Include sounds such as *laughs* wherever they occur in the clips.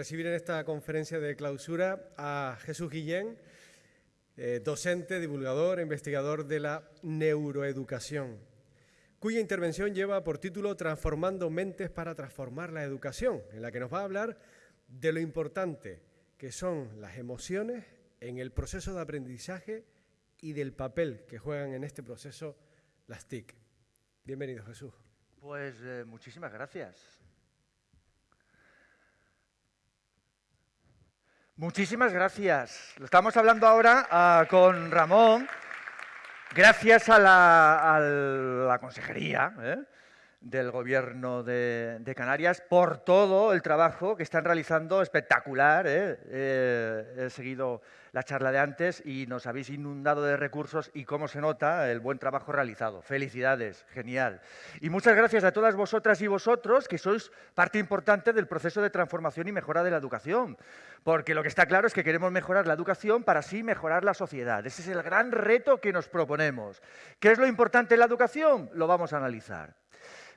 recibir en esta conferencia de clausura a Jesús Guillén, eh, docente, divulgador investigador de la neuroeducación, cuya intervención lleva por título Transformando mentes para transformar la educación, en la que nos va a hablar de lo importante que son las emociones en el proceso de aprendizaje y del papel que juegan en este proceso las TIC. Bienvenido, Jesús. Pues eh, muchísimas gracias. Muchísimas gracias. Estamos hablando ahora ah, con Ramón, gracias a la, consejería ¿eh? del Gobierno de, Canarias por todo el trabajo que están realizando espectacular. ¿eh? Eh, he seguido la charla de antes y nos habéis inundado de recursos y cómo se nota el buen trabajo realizado. Felicidades, genial. Y muchas gracias a todas vosotras y vosotros que sois parte importante del proceso de transformación y mejora de la educación. Porque lo que está claro es que queremos mejorar la educación para así mejorar la sociedad. Ese es el gran reto que nos proponemos. ¿Qué es lo importante en la educación? Lo vamos a analizar.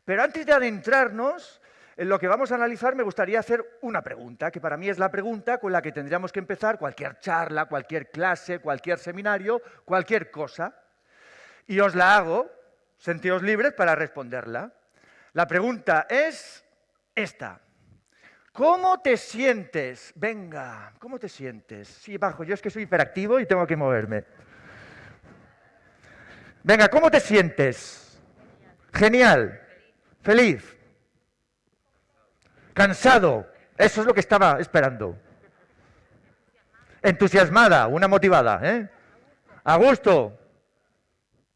Pero antes de adentrarnos en lo que vamos a analizar me gustaría hacer una pregunta, que para mí es la pregunta con la que tendríamos que empezar cualquier charla, cualquier clase, cualquier seminario, cualquier cosa. Y os la hago, sentíos libres para responderla. La pregunta es esta. ¿Cómo te sientes? Venga, ¿cómo te sientes? Sí, bajo, yo es que soy hiperactivo y tengo que moverme. Venga, ¿cómo te sientes? Genial. Feliz. Cansado. Eso es lo que estaba esperando. Entusiasmada, una motivada. ¿eh? A gusto.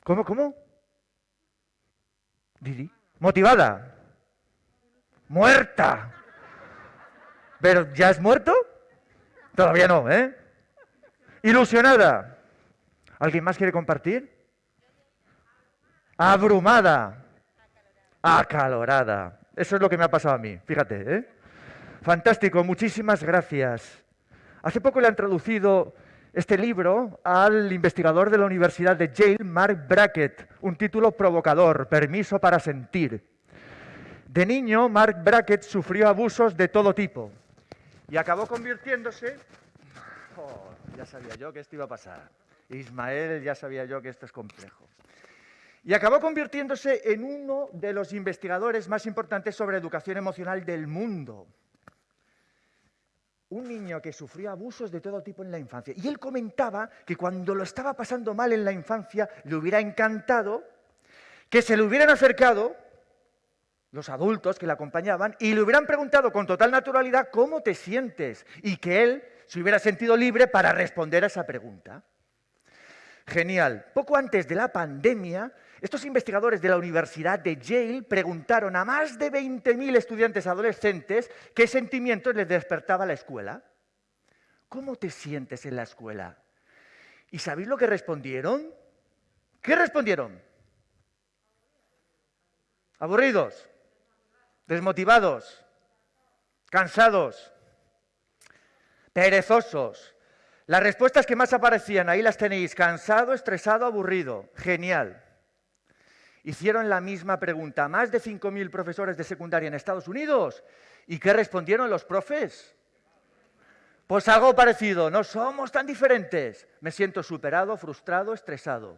¿Cómo, cómo? Didi. Motivada. Muerta. ¿Pero ya es muerto? Todavía no, ¿eh? Ilusionada. ¿Alguien más quiere compartir? Abrumada. Acalorada. Eso es lo que me ha pasado a mí, fíjate. ¿eh? Fantástico, muchísimas gracias. Hace poco le han traducido este libro al investigador de la Universidad de Yale, Mark Brackett, un título provocador, Permiso para sentir. De niño, Mark Brackett sufrió abusos de todo tipo y acabó convirtiéndose... Oh, ya sabía yo que esto iba a pasar. Ismael, ya sabía yo que esto es complejo y acabó convirtiéndose en uno de los investigadores más importantes sobre educación emocional del mundo. Un niño que sufrió abusos de todo tipo en la infancia. Y él comentaba que cuando lo estaba pasando mal en la infancia, le hubiera encantado que se le hubieran acercado los adultos que le acompañaban y le hubieran preguntado con total naturalidad cómo te sientes y que él se hubiera sentido libre para responder a esa pregunta. Genial. Poco antes de la pandemia, estos investigadores de la Universidad de Yale preguntaron a más de 20.000 estudiantes adolescentes qué sentimientos les despertaba la escuela. ¿Cómo te sientes en la escuela? ¿Y sabéis lo que respondieron? ¿Qué respondieron? Aburridos, desmotivados, cansados, perezosos. Las respuestas que más aparecían, ahí las tenéis, cansado, estresado, aburrido. Genial hicieron la misma pregunta a más de 5.000 profesores de secundaria en Estados Unidos. ¿Y qué respondieron los profes? Pues algo parecido, no somos tan diferentes. Me siento superado, frustrado, estresado.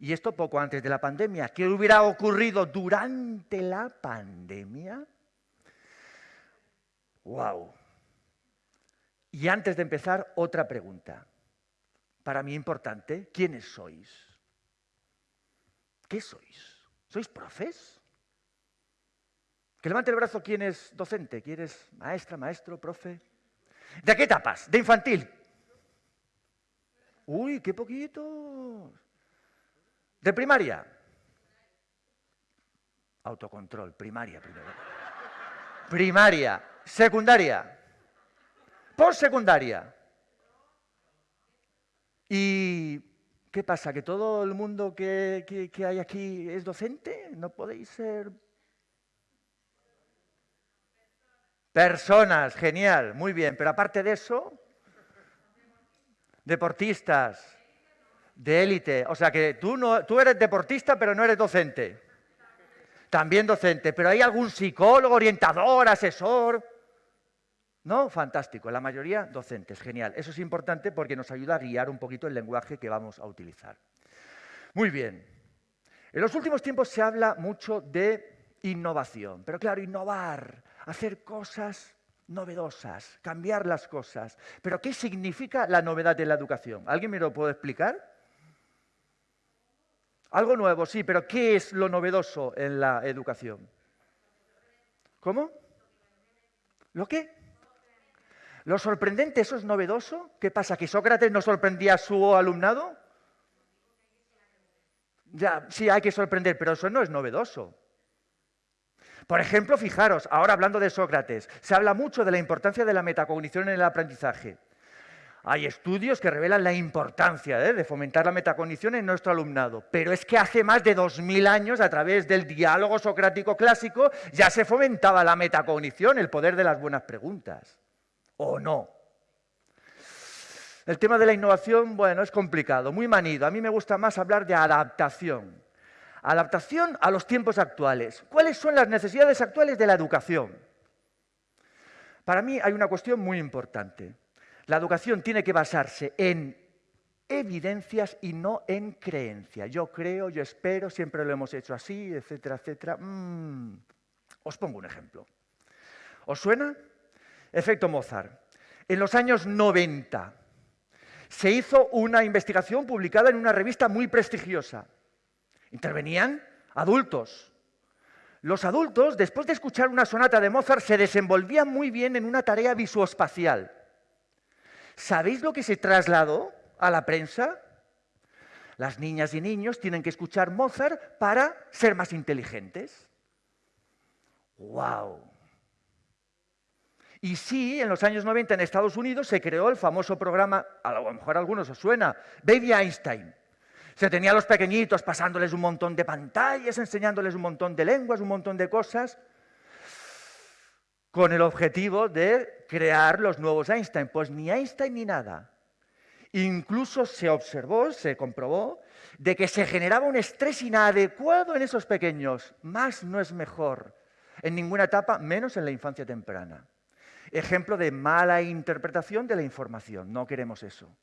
Y esto poco antes de la pandemia. ¿Qué hubiera ocurrido durante la pandemia? ¡Wow! Y antes de empezar, otra pregunta. Para mí importante, ¿quiénes sois? ¿Qué sois? ¿Sois profes? Que levante el brazo quién es docente, quién es maestra, maestro, profe. ¿De qué etapas? ¿De infantil? Uy, qué poquito. ¿De primaria? Autocontrol, primaria primero. Primaria, secundaria, postsecundaria. Y ¿Qué pasa? ¿Que todo el mundo que, hay aquí es docente? ¿No podéis ser...? Personas, genial, muy bien. Pero aparte de eso, deportistas, de élite. O sea que tú, no, tú eres deportista, pero no eres docente. También docente. Pero ¿hay algún psicólogo, orientador, asesor? ¿No? Fantástico. La mayoría docentes. Genial. Eso es importante porque nos ayuda a guiar un poquito el lenguaje que vamos a utilizar. Muy bien. En los últimos tiempos se habla mucho de innovación. Pero claro, innovar, hacer cosas novedosas, cambiar las cosas. Pero ¿qué significa la novedad de la educación? ¿Alguien me lo puede explicar? Algo nuevo, sí, pero ¿qué es lo novedoso en la educación? ¿Cómo? ¿Lo qué? ¿Lo sorprendente, eso es novedoso? ¿Qué pasa? ¿Que Sócrates no sorprendía a su alumnado? Sí, hay que sorprender, pero eso no es novedoso. Por ejemplo, fijaros, ahora hablando de Sócrates, se habla mucho de la importancia de la metacognición en el aprendizaje. Hay estudios que revelan la importancia ¿eh? de fomentar la metacognición en nuestro alumnado, pero es que hace más de 2.000 años, a través del diálogo socrático clásico, ya se fomentaba la metacognición, el poder de las buenas preguntas. ¿O no? El tema de la innovación, bueno, es complicado, muy manido. A mí me gusta más hablar de adaptación. Adaptación a los tiempos actuales. ¿Cuáles son las necesidades actuales de la educación? Para mí hay una cuestión muy importante. La educación tiene que basarse en evidencias y no en creencias. Yo creo, yo espero, siempre lo hemos hecho así, etcétera, etcétera. Mm. Os pongo un ejemplo. ¿Os suena? Efecto Mozart. En los años 90 se hizo una investigación publicada en una revista muy prestigiosa. Intervenían adultos. Los adultos, después de escuchar una sonata de Mozart, se desenvolvían muy bien en una tarea visuoespacial. ¿Sabéis lo que se trasladó a la prensa? Las niñas y niños tienen que escuchar Mozart para ser más inteligentes. ¡Wow! Y sí, en los años 90 en Estados Unidos se creó el famoso programa, a lo mejor a algunos os suena, Baby Einstein. Se tenía a los pequeñitos pasándoles un montón de pantallas, enseñándoles un montón de lenguas, un montón de cosas, con el objetivo de crear los nuevos Einstein. Pues ni Einstein ni nada. Incluso se observó, se comprobó, de que se generaba un estrés inadecuado en esos pequeños. Más no es mejor en ninguna etapa, menos en la infancia temprana. Ejemplo de mala interpretación de la información. No queremos eso.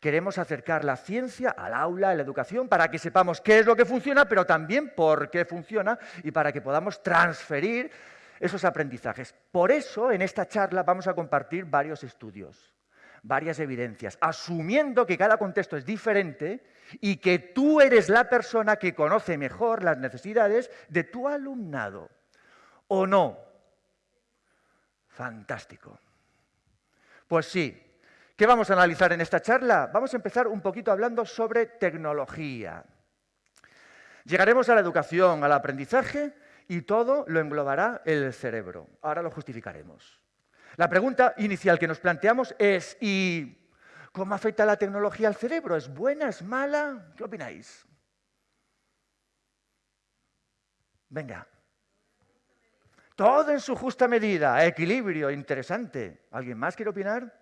Queremos acercar la ciencia al aula, a la educación, para que sepamos qué es lo que funciona, pero también por qué funciona y para que podamos transferir esos aprendizajes. Por eso, en esta charla vamos a compartir varios estudios, varias evidencias, asumiendo que cada contexto es diferente y que tú eres la persona que conoce mejor las necesidades de tu alumnado. ¿O no? Fantástico. Pues sí, ¿qué vamos a analizar en esta charla? Vamos a empezar un poquito hablando sobre tecnología. Llegaremos a la educación, al aprendizaje y todo lo englobará el cerebro. Ahora lo justificaremos. La pregunta inicial que nos planteamos es, ¿y cómo afecta la tecnología al cerebro? ¿Es buena? ¿Es mala? ¿Qué opináis? Venga. Todo en su justa medida, equilibrio, interesante. ¿Alguien más quiere opinar?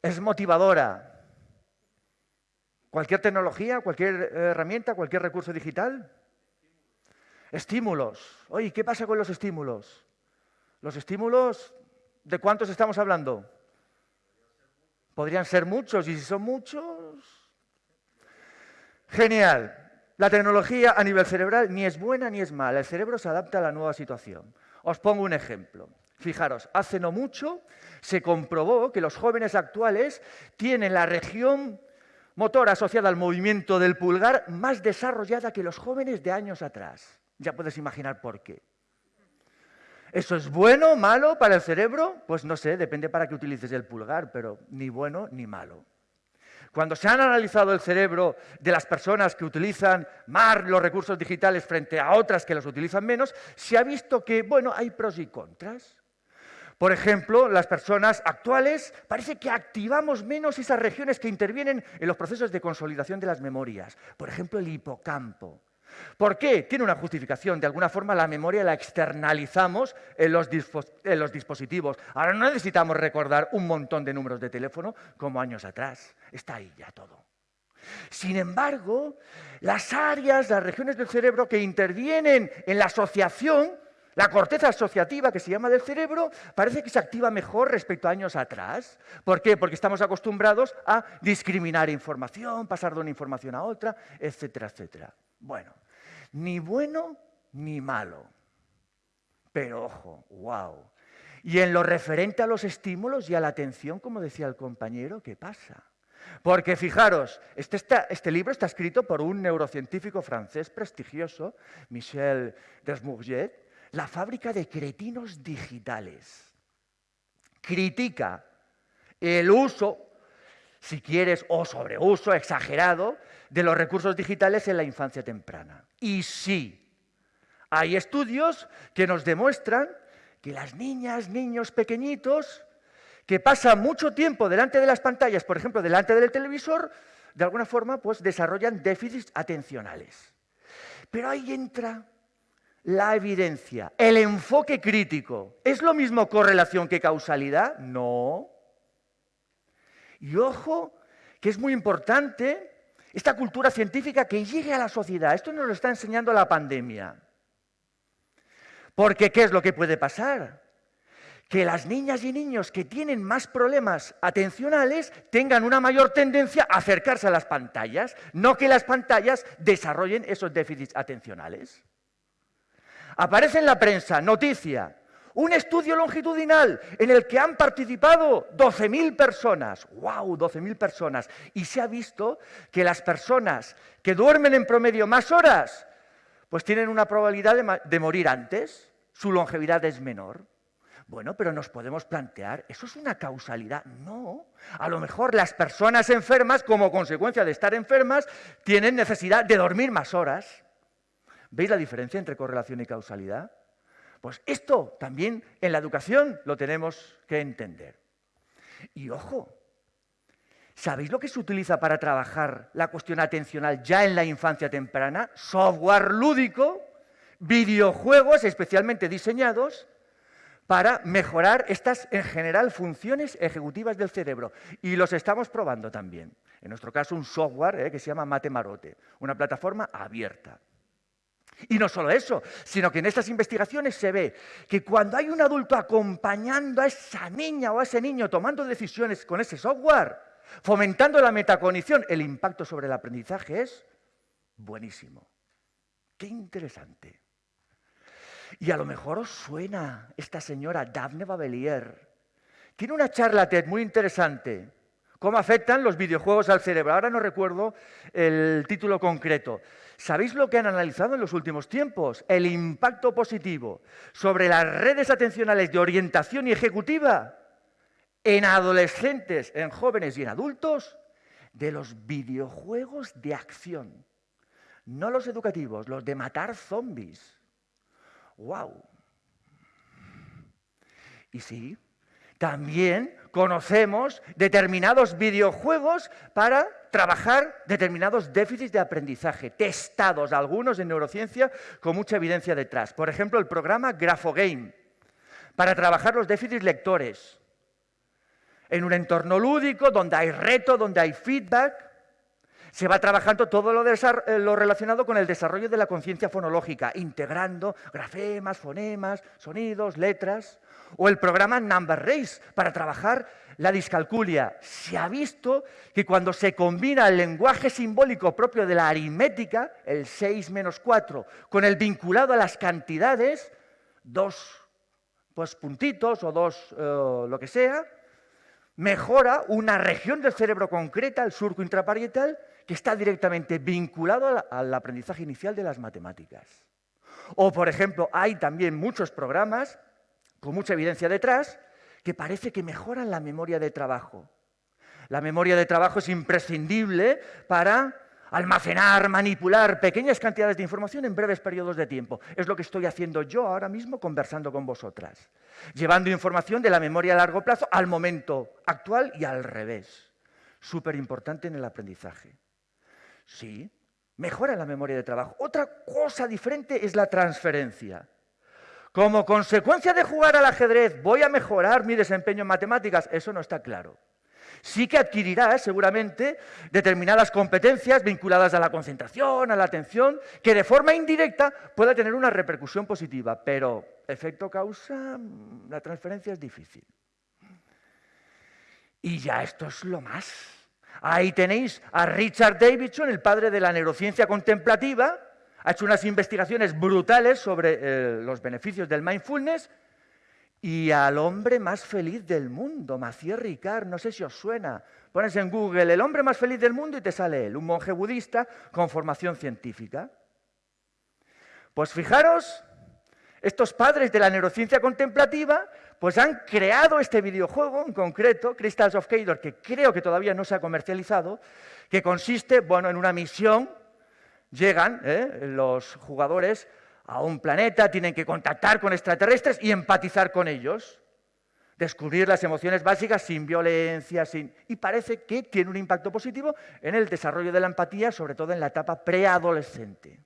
Es motivadora. ¿Cualquier tecnología, cualquier herramienta, cualquier recurso digital? Estímulos. Oye, ¿qué pasa con los estímulos? Los estímulos, ¿de cuántos estamos hablando? Podrían ser muchos, y si son muchos... Genial. La tecnología a nivel cerebral ni es buena ni es mala. El cerebro se adapta a la nueva situación. Os pongo un ejemplo. Fijaros, hace no mucho se comprobó que los jóvenes actuales tienen la región motora asociada al movimiento del pulgar más desarrollada que los jóvenes de años atrás. Ya puedes imaginar por qué. ¿Eso es bueno, malo para el cerebro? Pues no sé, depende para qué utilices el pulgar, pero ni bueno ni malo. Cuando se han analizado el cerebro de las personas que utilizan más los recursos digitales frente a otras que los utilizan menos, se ha visto que, bueno, hay pros y contras. Por ejemplo, las personas actuales parece que activamos menos esas regiones que intervienen en los procesos de consolidación de las memorias. Por ejemplo, el hipocampo. ¿Por qué? Tiene una justificación. De alguna forma la memoria la externalizamos en los, dispositivos. Ahora no necesitamos recordar un montón de números de teléfono como años atrás. Está ahí ya todo. Sin embargo, las áreas, las regiones del cerebro que intervienen en la asociación, la corteza asociativa que se llama del cerebro, parece que se activa mejor respecto a años atrás. ¿Por qué? Porque estamos acostumbrados a discriminar información, pasar de una información a otra, etcétera, etcétera. Bueno, ni bueno ni malo. Pero ojo, wow. Y en lo referente a los estímulos y a la atención, como decía el compañero, ¿qué pasa? Porque fijaros, este, este, libro está escrito por un neurocientífico francés prestigioso, Michel Desmourget, La fábrica de cretinos digitales. Critica el uso, si quieres, o sobreuso exagerado de los recursos digitales en la infancia temprana. Y sí, hay estudios que nos demuestran que las niñas, niños pequeñitos, que pasan mucho tiempo delante de las pantallas, por ejemplo, delante del televisor, de alguna forma, pues desarrollan déficits atencionales. Pero ahí entra la evidencia, el enfoque crítico. ¿Es lo mismo correlación que causalidad? No. Y ojo, que es muy importante esta cultura científica que llegue a la sociedad. Esto nos lo está enseñando la pandemia. Porque ¿qué es lo que puede pasar? Que las niñas y niños que tienen más problemas atencionales tengan una mayor tendencia a acercarse a las pantallas, no que las pantallas desarrollen esos déficits atencionales. Aparece en la prensa, noticia, un estudio longitudinal en el que han participado 12.000 personas. ¡Wow! 12.000 personas. Y se ha visto que las personas que duermen en promedio más horas pues tienen una probabilidad de, morir antes, su longevidad es menor. Bueno, pero nos podemos plantear, ¿eso es una causalidad? No. A lo mejor las personas enfermas, como consecuencia de estar enfermas, tienen necesidad de dormir más horas. ¿Veis la diferencia entre correlación y causalidad? Pues esto también en la educación lo tenemos que entender. Y ojo, ¿Sabéis lo que se utiliza para trabajar la cuestión atencional ya en la infancia temprana? Software lúdico, videojuegos especialmente diseñados para mejorar estas, en general, funciones ejecutivas del cerebro. Y los estamos probando también. En nuestro caso, un software eh, que se llama Matemarote, una plataforma abierta. Y no solo eso, sino que en estas investigaciones se ve que cuando hay un adulto acompañando a esa niña o a ese niño tomando decisiones con ese software, fomentando la metacognición, el impacto sobre el aprendizaje es buenísimo. Qué interesante. Y a lo mejor os suena esta señora Daphne Babelier. Tiene una charla TED muy interesante. ¿Cómo afectan los videojuegos al cerebro? Ahora no recuerdo el título concreto. ¿Sabéis lo que han analizado en los últimos tiempos? El impacto positivo sobre las redes atencionales de orientación y ejecutiva en adolescentes, en jóvenes y en adultos de los videojuegos de acción. No los educativos, los de matar zombies. ¡Wow! Y sí, también conocemos determinados videojuegos para trabajar determinados déficits de aprendizaje, testados algunos en neurociencia con mucha evidencia detrás. Por ejemplo, el programa Graphogame, para trabajar los déficits lectores, en un entorno lúdico, donde hay reto, donde hay feedback. Se va trabajando todo lo, eh, relacionado con el desarrollo de la conciencia fonológica, integrando grafemas, fonemas, sonidos, letras. O el programa Number Race, para trabajar la discalculia. Se ha visto que cuando se combina el lenguaje simbólico propio de la aritmética, el 6 menos 4, con el vinculado a las cantidades, dos pues, puntitos o dos eh, lo que sea, mejora una región del cerebro concreta, el surco intraparietal, que está directamente vinculado al aprendizaje inicial de las matemáticas. O, por ejemplo, hay también muchos programas, con mucha evidencia detrás, que parece que mejoran la memoria de trabajo. La memoria de trabajo es imprescindible para almacenar, manipular pequeñas cantidades de información en breves periodos de tiempo. Es lo que estoy haciendo yo ahora mismo conversando con vosotras, llevando información de la memoria a largo plazo al momento actual y al revés. Súper importante en el aprendizaje. Sí, mejora la memoria de trabajo. Otra cosa diferente es la transferencia. Como consecuencia de jugar al ajedrez, ¿voy a mejorar mi desempeño en matemáticas? Eso no está claro. Sí que adquirirá seguramente determinadas competencias vinculadas a la concentración, a la atención, que de forma indirecta pueda tener una repercusión positiva, pero efecto causa, la transferencia es difícil. Y ya esto es lo más. Ahí tenéis a Richard Davidson, el padre de la neurociencia contemplativa, ha hecho unas investigaciones brutales sobre eh, los beneficios del mindfulness y al hombre más feliz del mundo, Mathieu Ricard, no sé si os suena. Pones en Google el hombre más feliz del mundo y te sale él, un monje budista con formación científica. Pues fijaros, estos padres de la neurociencia contemplativa pues han creado este videojuego en concreto, Crystals of Cador, que creo que todavía no se ha comercializado, que consiste bueno, en una misión, llegan ¿eh? los jugadores a un planeta, tienen que contactar con extraterrestres y empatizar con ellos, descubrir las emociones básicas sin violencia, sin... y parece que tiene un impacto positivo en el desarrollo de la empatía, sobre todo en la etapa preadolescente.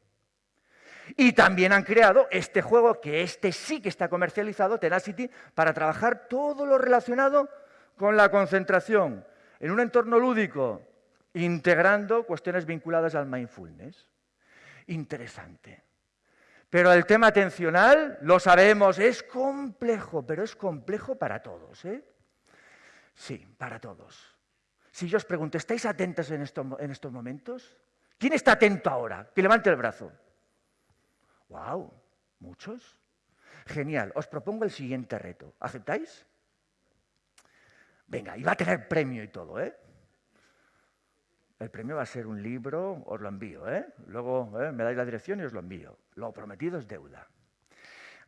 Y también han creado este juego, que este sí que está comercializado, Tenacity, para trabajar todo lo relacionado con la concentración en un entorno lúdico, integrando cuestiones vinculadas al mindfulness. Interesante. Pero el tema atencional, lo sabemos, es complejo, pero es complejo para todos. ¿eh? Sí, para todos. Si yo os pregunto, ¿estáis atentos en, estos momentos? ¿Quién está atento ahora? Que levante el brazo. ¡Wow! ¿Muchos? Genial. Os propongo el siguiente reto. ¿Aceptáis? Venga, y va a tener premio y todo, ¿eh? El premio va a ser un libro, os lo envío, ¿eh? Luego ¿eh? me dais la dirección y os lo envío. Lo prometido es deuda.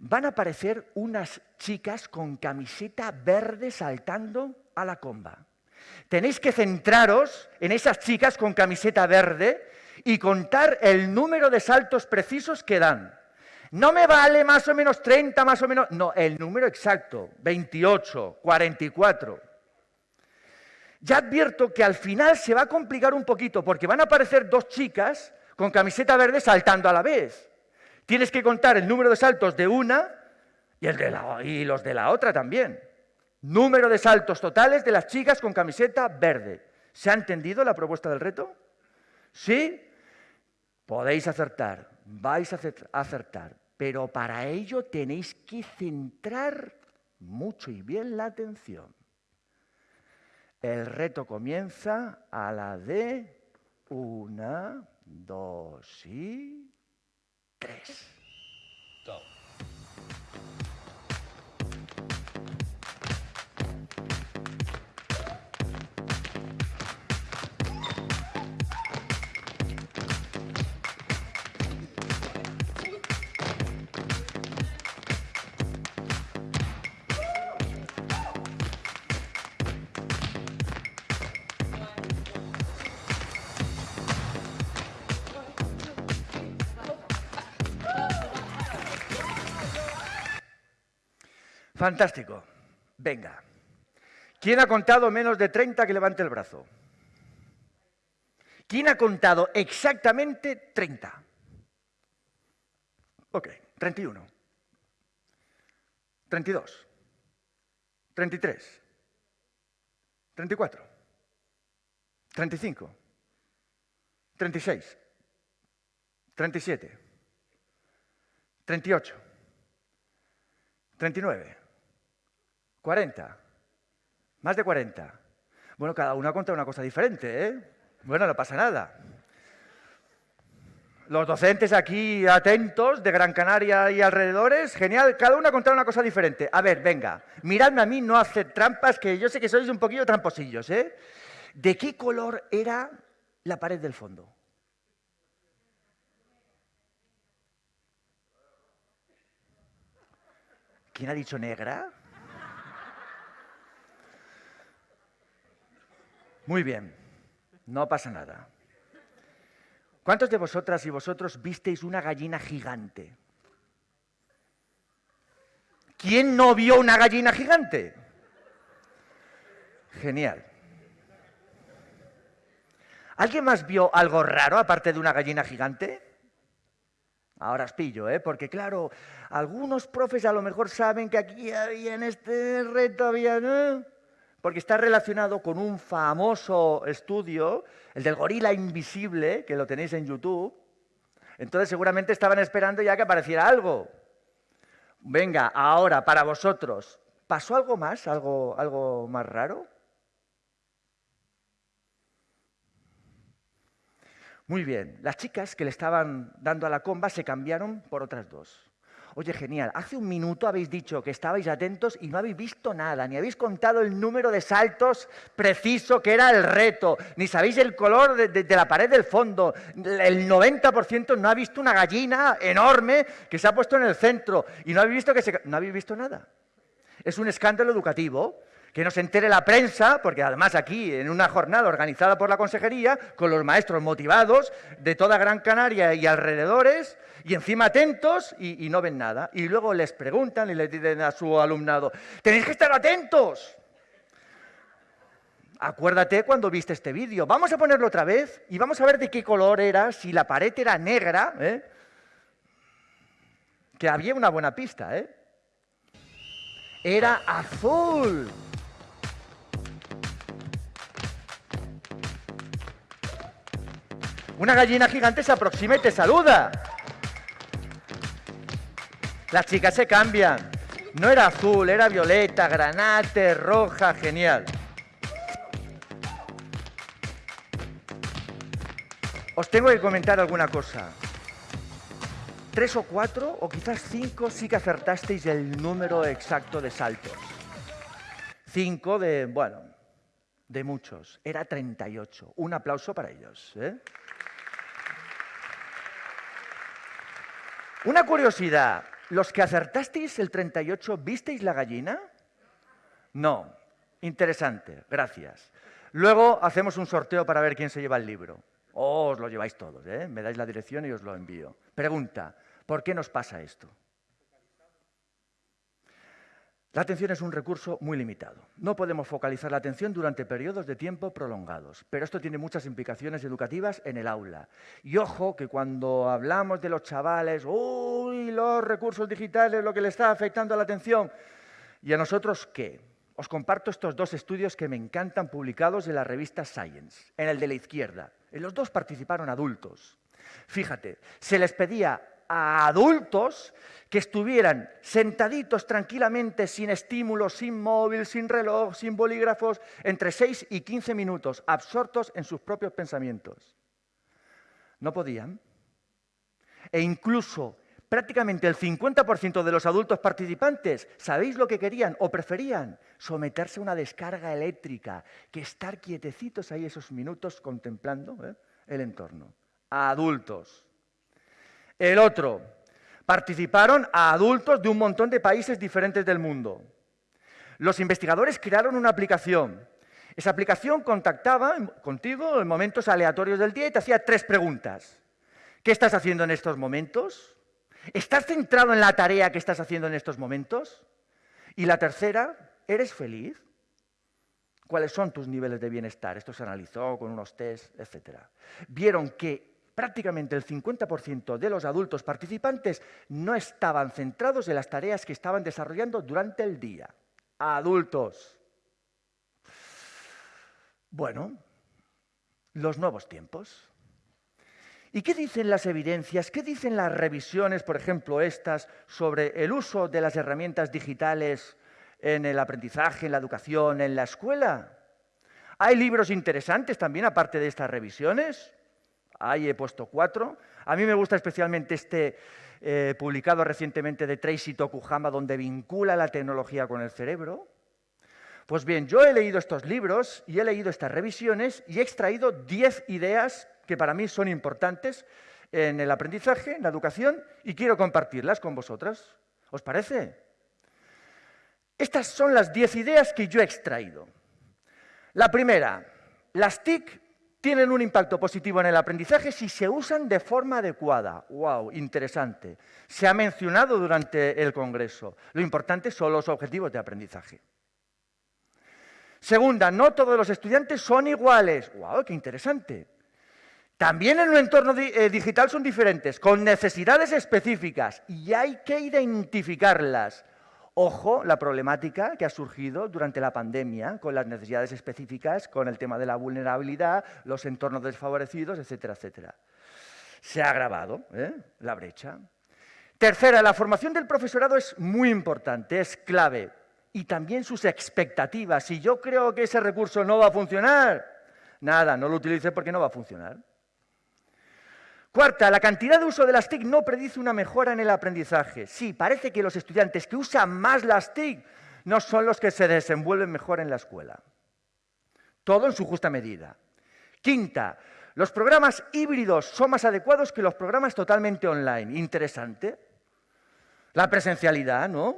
Van a aparecer unas chicas con camiseta verde saltando a la comba. Tenéis que centraros en esas chicas con camiseta verde y contar el número de saltos precisos que dan. No me vale más o menos 30, más o menos... No, el número exacto, 28, 44. Ya advierto que al final se va a complicar un poquito porque van a aparecer dos chicas con camiseta verde saltando a la vez. Tienes que contar el número de saltos de una y, el de la, los de la otra también. Número de saltos totales de las chicas con camiseta verde. ¿Se ha entendido la propuesta del reto? ¿Sí? Podéis acertar, vais a acertar, pero para ello tenéis que centrar mucho y bien la atención. El reto comienza a la de una, dos y tres. Fantástico. Venga. ¿Quién ha contado menos de 30 que levante el brazo? ¿Quién ha contado exactamente 30? Ok, 31. 32. 33. 34. 35. 36. 37. 38. 39. 40. Más de 40. Bueno, cada uno ha contado una cosa diferente, ¿eh? Bueno, no pasa nada. Los docentes aquí atentos de Gran Canaria y alrededores, genial, cada uno ha contado una cosa diferente. A ver, venga, miradme a mí, no hacer trampas, que yo sé que sois un poquillo tramposillos, ¿eh? ¿De qué color era la pared del fondo? ¿Quién ha dicho negra? Muy bien, no pasa nada. ¿Cuántos de vosotras y vosotros visteis una gallina gigante? ¿Quién no vio una gallina gigante? Genial. ¿Alguien más vio algo raro aparte de una gallina gigante? Ahora os pillo, ¿eh? porque claro, algunos profes a lo mejor saben que aquí había en este reto había... porque está relacionado con un famoso estudio, el del gorila invisible, que lo tenéis en YouTube. Entonces seguramente estaban esperando ya que apareciera algo. Venga, ahora, para vosotros, ¿pasó algo más, algo, algo más raro? Muy bien, las chicas que le estaban dando a la comba se cambiaron por otras dos. Oye, genial, hace un minuto habéis dicho que estabais atentos y no habéis visto nada, ni habéis contado el número de saltos preciso que era el reto, ni sabéis el color de, la pared del fondo. El 90% no ha visto una gallina enorme que se ha puesto en el centro y no habéis visto, que se... no habéis visto nada. Es un escándalo educativo que nos entere la prensa, porque además aquí, en una jornada organizada por la Consejería, con los maestros motivados de toda Gran Canaria y alrededores, y encima atentos y, no ven nada. Y luego les preguntan y les dicen a su alumnado, tenéis que estar atentos. Acuérdate cuando viste este vídeo. Vamos a ponerlo otra vez y vamos a ver de qué color era, si la pared era negra, ¿eh? que había una buena pista, ¿eh? Era azul. Una gallina gigante se aproxima y te saluda. Las chicas se cambian. No era azul, era violeta, granate, roja, genial. Os tengo que comentar alguna cosa. Tres o cuatro, o quizás cinco, sí que acertasteis el número exacto de saltos. Cinco de, bueno, de muchos. Era 38. Un aplauso para ellos. ¿eh? Una curiosidad. ¿Los que acertasteis el 38, visteis la gallina? No. Interesante, gracias. Luego hacemos un sorteo para ver quién se lleva el libro. Oh, os lo lleváis todos, ¿eh? Me dais la dirección y os lo envío. Pregunta, ¿por qué nos pasa esto? La atención es un recurso muy limitado. No podemos focalizar la atención durante periodos de tiempo prolongados, pero esto tiene muchas implicaciones educativas en el aula. Y ojo que cuando hablamos de los chavales, uy, los recursos digitales, lo que le está afectando a la atención, ¿y a nosotros qué? Os comparto estos dos estudios que me encantan publicados en la revista Science, en el de la izquierda. En los dos participaron adultos. Fíjate, se les pedía a adultos que estuvieran sentaditos tranquilamente, sin estímulos, sin móvil, sin reloj, sin bolígrafos, entre 6 y 15 minutos, absortos en sus propios pensamientos. No podían. E incluso prácticamente el 50% de los adultos participantes, ¿sabéis lo que querían o preferían? Someterse a una descarga eléctrica, que estar quietecitos ahí esos minutos contemplando ¿eh? el entorno. Adultos. El otro, participaron a adultos de un montón de países diferentes del mundo. Los investigadores crearon una aplicación. Esa aplicación contactaba contigo en momentos aleatorios del día y te hacía tres preguntas. ¿Qué estás haciendo en estos momentos? ¿Estás centrado en la tarea que estás haciendo en estos momentos? Y la tercera, ¿eres feliz? ¿Cuáles son tus niveles de bienestar? Esto se analizó con unos test, etc. Vieron que prácticamente el 50% de los adultos participantes no estaban centrados en las tareas que estaban desarrollando durante el día. Adultos. Bueno, los nuevos tiempos. ¿Y qué dicen las evidencias? ¿Qué dicen las revisiones, por ejemplo, estas, sobre el uso de las herramientas digitales en el aprendizaje, en la educación, en la escuela? Hay libros interesantes también, aparte de estas revisiones. Ahí he puesto cuatro. A mí me gusta especialmente este eh, publicado recientemente de Tracy Tokuhama, donde vincula la tecnología con el cerebro. Pues bien, yo he leído estos libros y he leído estas revisiones y he extraído diez ideas que para mí son importantes en el aprendizaje, en la educación, y quiero compartirlas con vosotras. ¿Os parece? Estas son las diez ideas que yo he extraído. La primera, las TIC tienen un impacto positivo en el aprendizaje si se usan de forma adecuada. ¡Wow! Interesante. Se ha mencionado durante el Congreso. Lo importante son los objetivos de aprendizaje. Segunda, no todos los estudiantes son iguales. ¡Wow! ¡Qué interesante! También en un entorno eh, digital son diferentes, con necesidades específicas y hay que identificarlas. Ojo, la problemática que ha surgido durante la pandemia con las necesidades específicas, con el tema de la vulnerabilidad, los entornos desfavorecidos, etcétera, etcétera. Se ha agravado ¿eh? la brecha. Tercera, la formación del profesorado es muy importante, es clave. Y también sus expectativas. Si yo creo que ese recurso no va a funcionar, nada, no lo utilice porque no va a funcionar. Cuarta, la cantidad de uso de las TIC no predice una mejora en el aprendizaje. Sí, parece que los estudiantes que usan más las TIC no son los que se desenvuelven mejor en la escuela. Todo en su justa medida. Quinta, los programas híbridos son más adecuados que los programas totalmente online. Interesante. La presencialidad, ¿no?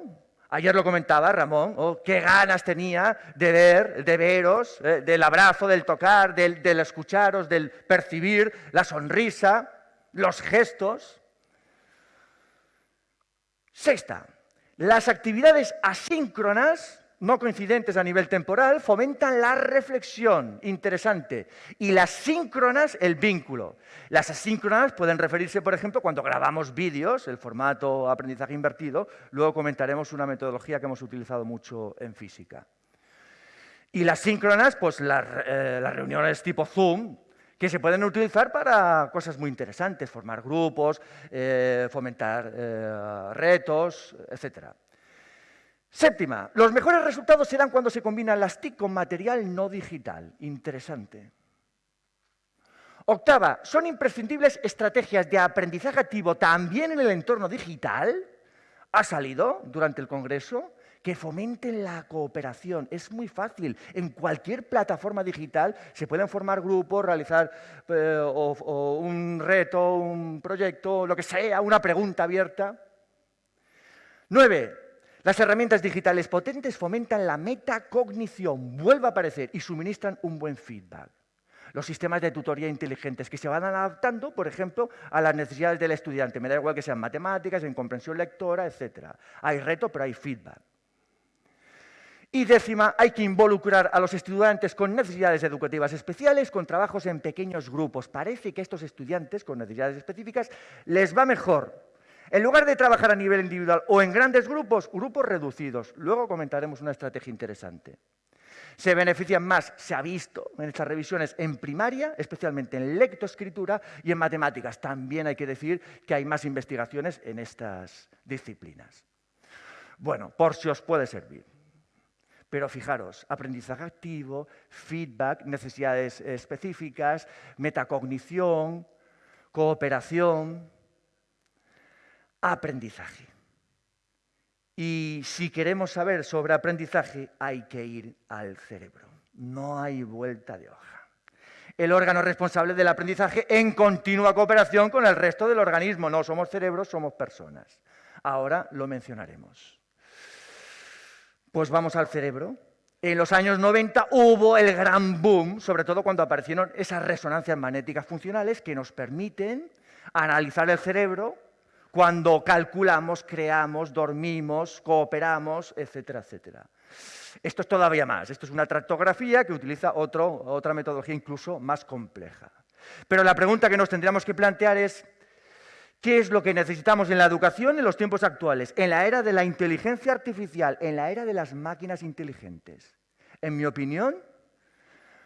Ayer lo comentaba Ramón, oh, qué ganas tenía de ver, de veros, eh, del abrazo, del tocar, del, del escucharos, del percibir, la sonrisa los gestos. Sexta, las actividades asíncronas, no coincidentes a nivel temporal, fomentan la reflexión, interesante, y las síncronas, el vínculo. Las asíncronas pueden referirse, por ejemplo, cuando grabamos vídeos, el formato aprendizaje invertido, luego comentaremos una metodología que hemos utilizado mucho en física. Y las síncronas, pues las, eh, las reuniones tipo Zoom, que se pueden utilizar para cosas muy interesantes, formar grupos, eh, fomentar eh, retos, etc. Séptima, los mejores resultados se dan cuando se combinan las TIC con material no digital. Interesante. Octava, son imprescindibles estrategias de aprendizaje activo también en el entorno digital. Ha salido durante el Congreso que fomenten la cooperación. Es muy fácil. En cualquier plataforma digital se pueden formar grupos, realizar eh, un reto, un proyecto, lo que sea, una pregunta abierta. Nueve, las herramientas digitales potentes fomentan la metacognición, vuelve a aparecer, y suministran un buen feedback. Los sistemas de tutoría inteligentes que se van adaptando, por ejemplo, a las necesidades del estudiante. Me da igual que sean matemáticas, en comprensión lectora, etc. Hay reto, pero hay feedback. Y décima, hay que involucrar a los estudiantes con necesidades educativas especiales con trabajos en pequeños grupos. Parece que a estos estudiantes con necesidades específicas les va mejor. En lugar de trabajar a nivel individual o en grandes grupos, grupos reducidos. Luego comentaremos una estrategia interesante. Se benefician más, se ha visto en estas revisiones, en primaria, especialmente en lectoescritura y en matemáticas. También hay que decir que hay más investigaciones en estas disciplinas. Bueno, por si os puede servir. Pero fijaros, aprendizaje activo, feedback, necesidades específicas, metacognición, cooperación, aprendizaje. Y si queremos saber sobre aprendizaje, hay que ir al cerebro. No hay vuelta de hoja. El órgano responsable del aprendizaje en continua cooperación con el resto del organismo. No somos cerebros, somos personas. Ahora lo mencionaremos. Pues vamos al cerebro. En los años 90 hubo el gran boom, sobre todo cuando aparecieron esas resonancias magnéticas funcionales que nos permiten analizar el cerebro cuando calculamos, creamos, dormimos, cooperamos, etcétera, etcétera. Esto es todavía más. Esto es una tractografía que utiliza otra metodología incluso más compleja. Pero la pregunta que nos tendríamos que plantear es, ¿Qué es lo que necesitamos en la educación en los tiempos actuales? En la era de la inteligencia artificial, en la era de las máquinas inteligentes. En mi opinión,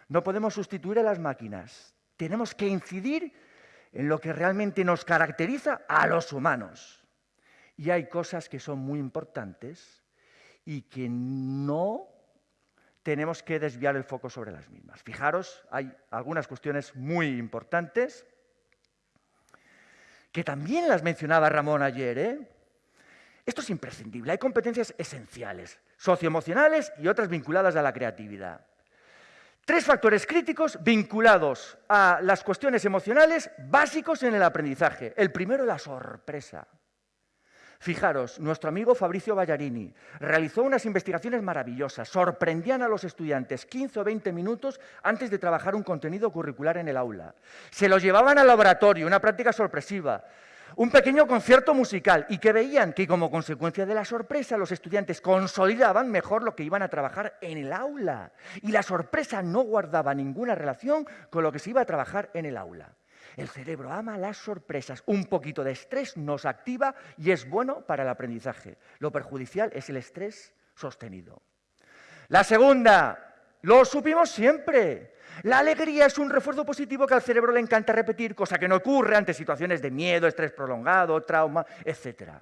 no podemos sustituir a las máquinas. Tenemos que incidir en lo que realmente nos caracteriza a los humanos. Y hay cosas que son muy importantes y que no tenemos que desviar el foco sobre las mismas. Fijaros, hay algunas cuestiones muy importantes que también las mencionaba Ramón ayer. ¿eh? Esto es imprescindible. Hay competencias esenciales, socioemocionales y otras vinculadas a la creatividad. Tres factores críticos vinculados a las cuestiones emocionales básicos en el aprendizaje. El primero, la sorpresa. Fijaros, nuestro amigo Fabricio Ballarini realizó unas investigaciones maravillosas, sorprendían a los estudiantes 15 o 20 minutos antes de trabajar un contenido curricular en el aula. Se los llevaban al laboratorio, una práctica sorpresiva, un pequeño concierto musical y que veían que como consecuencia de la sorpresa los estudiantes consolidaban mejor lo que iban a trabajar en el aula y la sorpresa no guardaba ninguna relación con lo que se iba a trabajar en el aula. El cerebro ama las sorpresas. Un poquito de estrés nos activa y es bueno para el aprendizaje. Lo perjudicial es el estrés sostenido. La segunda, lo supimos siempre. La alegría es un refuerzo positivo que al cerebro le encanta repetir, cosa que no ocurre ante situaciones de miedo, estrés prolongado, trauma, etc.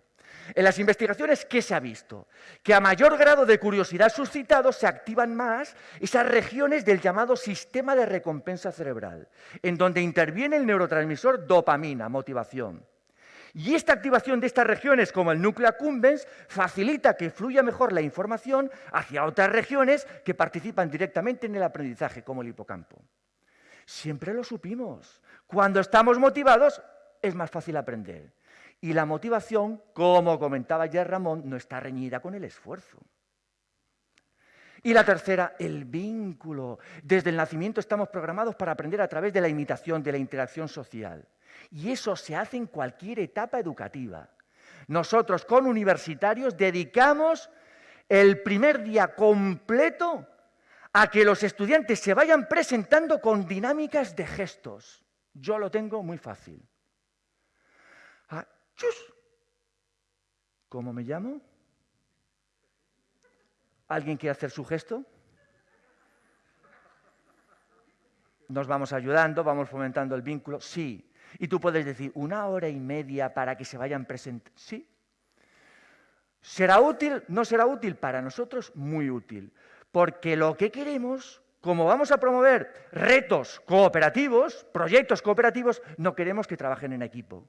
En las investigaciones, ¿qué se ha visto? Que a mayor grado de curiosidad suscitado se activan más esas regiones del llamado sistema de recompensa cerebral, en donde interviene el neurotransmisor dopamina, motivación. Y esta activación de estas regiones, como el núcleo accumbens, facilita que fluya mejor la información hacia otras regiones que participan directamente en el aprendizaje, como el hipocampo. Siempre lo supimos. Cuando estamos motivados, es más fácil aprender. Y la motivación, como comentaba ya Ramón, no está reñida con el esfuerzo. Y la tercera, el vínculo. Desde el nacimiento estamos programados para aprender a través de la imitación, de la interacción social. Y eso se hace en cualquier etapa educativa. Nosotros con universitarios dedicamos el primer día completo a que los estudiantes se vayan presentando con dinámicas de gestos. Yo lo tengo muy fácil. Ah, ¿Cómo me llamo? ¿Alguien quiere hacer su gesto? Nos vamos ayudando, vamos fomentando el vínculo. Sí, y tú puedes decir, una hora y media para que se vayan presentando. Sí. ¿Será útil? No será útil. Para nosotros, muy útil. Porque lo que queremos, como vamos a promover retos cooperativos, proyectos cooperativos, no queremos que trabajen en equipo.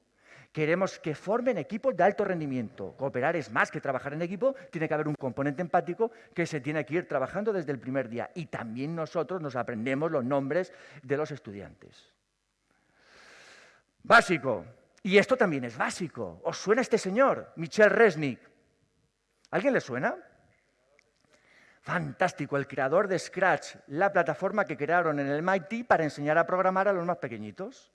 Queremos que formen equipos de alto rendimiento. Cooperar es más que trabajar en equipo, tiene que haber un componente empático que se tiene que ir trabajando desde el primer día. Y también nosotros nos aprendemos los nombres de los estudiantes. Básico. Y esto también es básico. ¿Os suena este señor, Michel Resnick? ¿Alguien le suena? Fantástico, el creador de Scratch, la plataforma que crearon en el MIT para enseñar a programar a los más pequeñitos.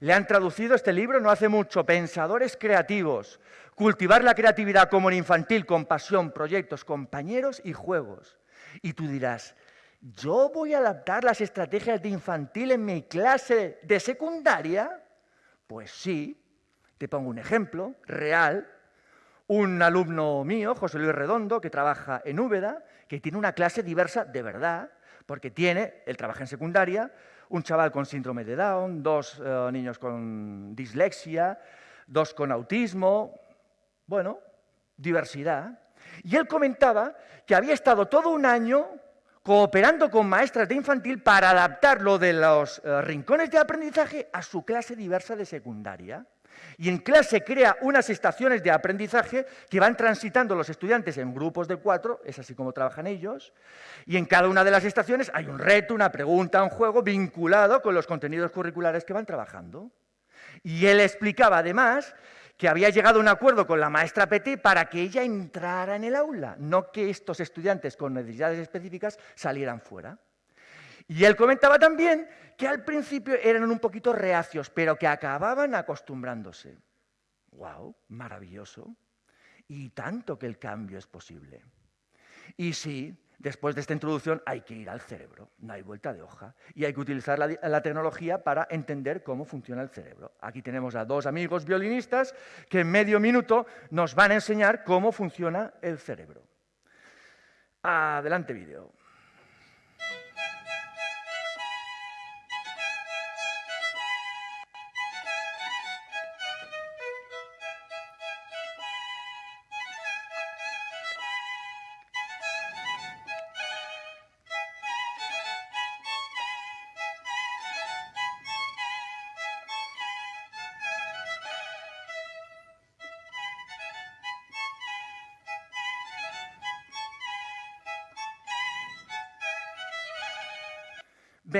Le han traducido este libro no hace mucho, Pensadores Creativos, cultivar la creatividad como en infantil, con pasión, proyectos, compañeros y juegos. Y tú dirás, ¿yo voy a adaptar las estrategias de infantil en mi clase de secundaria? Pues sí, te pongo un ejemplo real. Un alumno mío, José Luis Redondo, que trabaja en Úbeda, que tiene una clase diversa de verdad, porque tiene, él trabaja en secundaria, un chaval con síndrome de Down, dos eh, niños con dislexia, dos con autismo, bueno, diversidad. Y él comentaba que había estado todo un año cooperando con maestras de infantil para adaptar lo de los eh, rincones de aprendizaje a su clase diversa de secundaria. Y en clase crea unas estaciones de aprendizaje que van transitando los estudiantes en grupos de cuatro, es así como trabajan ellos, y en cada una de las estaciones hay un reto, una pregunta, un juego vinculado con los contenidos curriculares que van trabajando. Y él explicaba además que había llegado a un acuerdo con la maestra Petit para que ella entrara en el aula, no que estos estudiantes con necesidades específicas salieran fuera. Y él comentaba también que al principio eran un poquito reacios, pero que acababan acostumbrándose. ¡Wow! Maravilloso. Y tanto que el cambio es posible. Y sí, Después de esta introducción hay que ir al cerebro, no hay vuelta de hoja. Y hay que utilizar la, tecnología para entender cómo funciona el cerebro. Aquí tenemos a dos amigos violinistas que en medio minuto nos van a enseñar cómo funciona el cerebro. Adelante vídeo.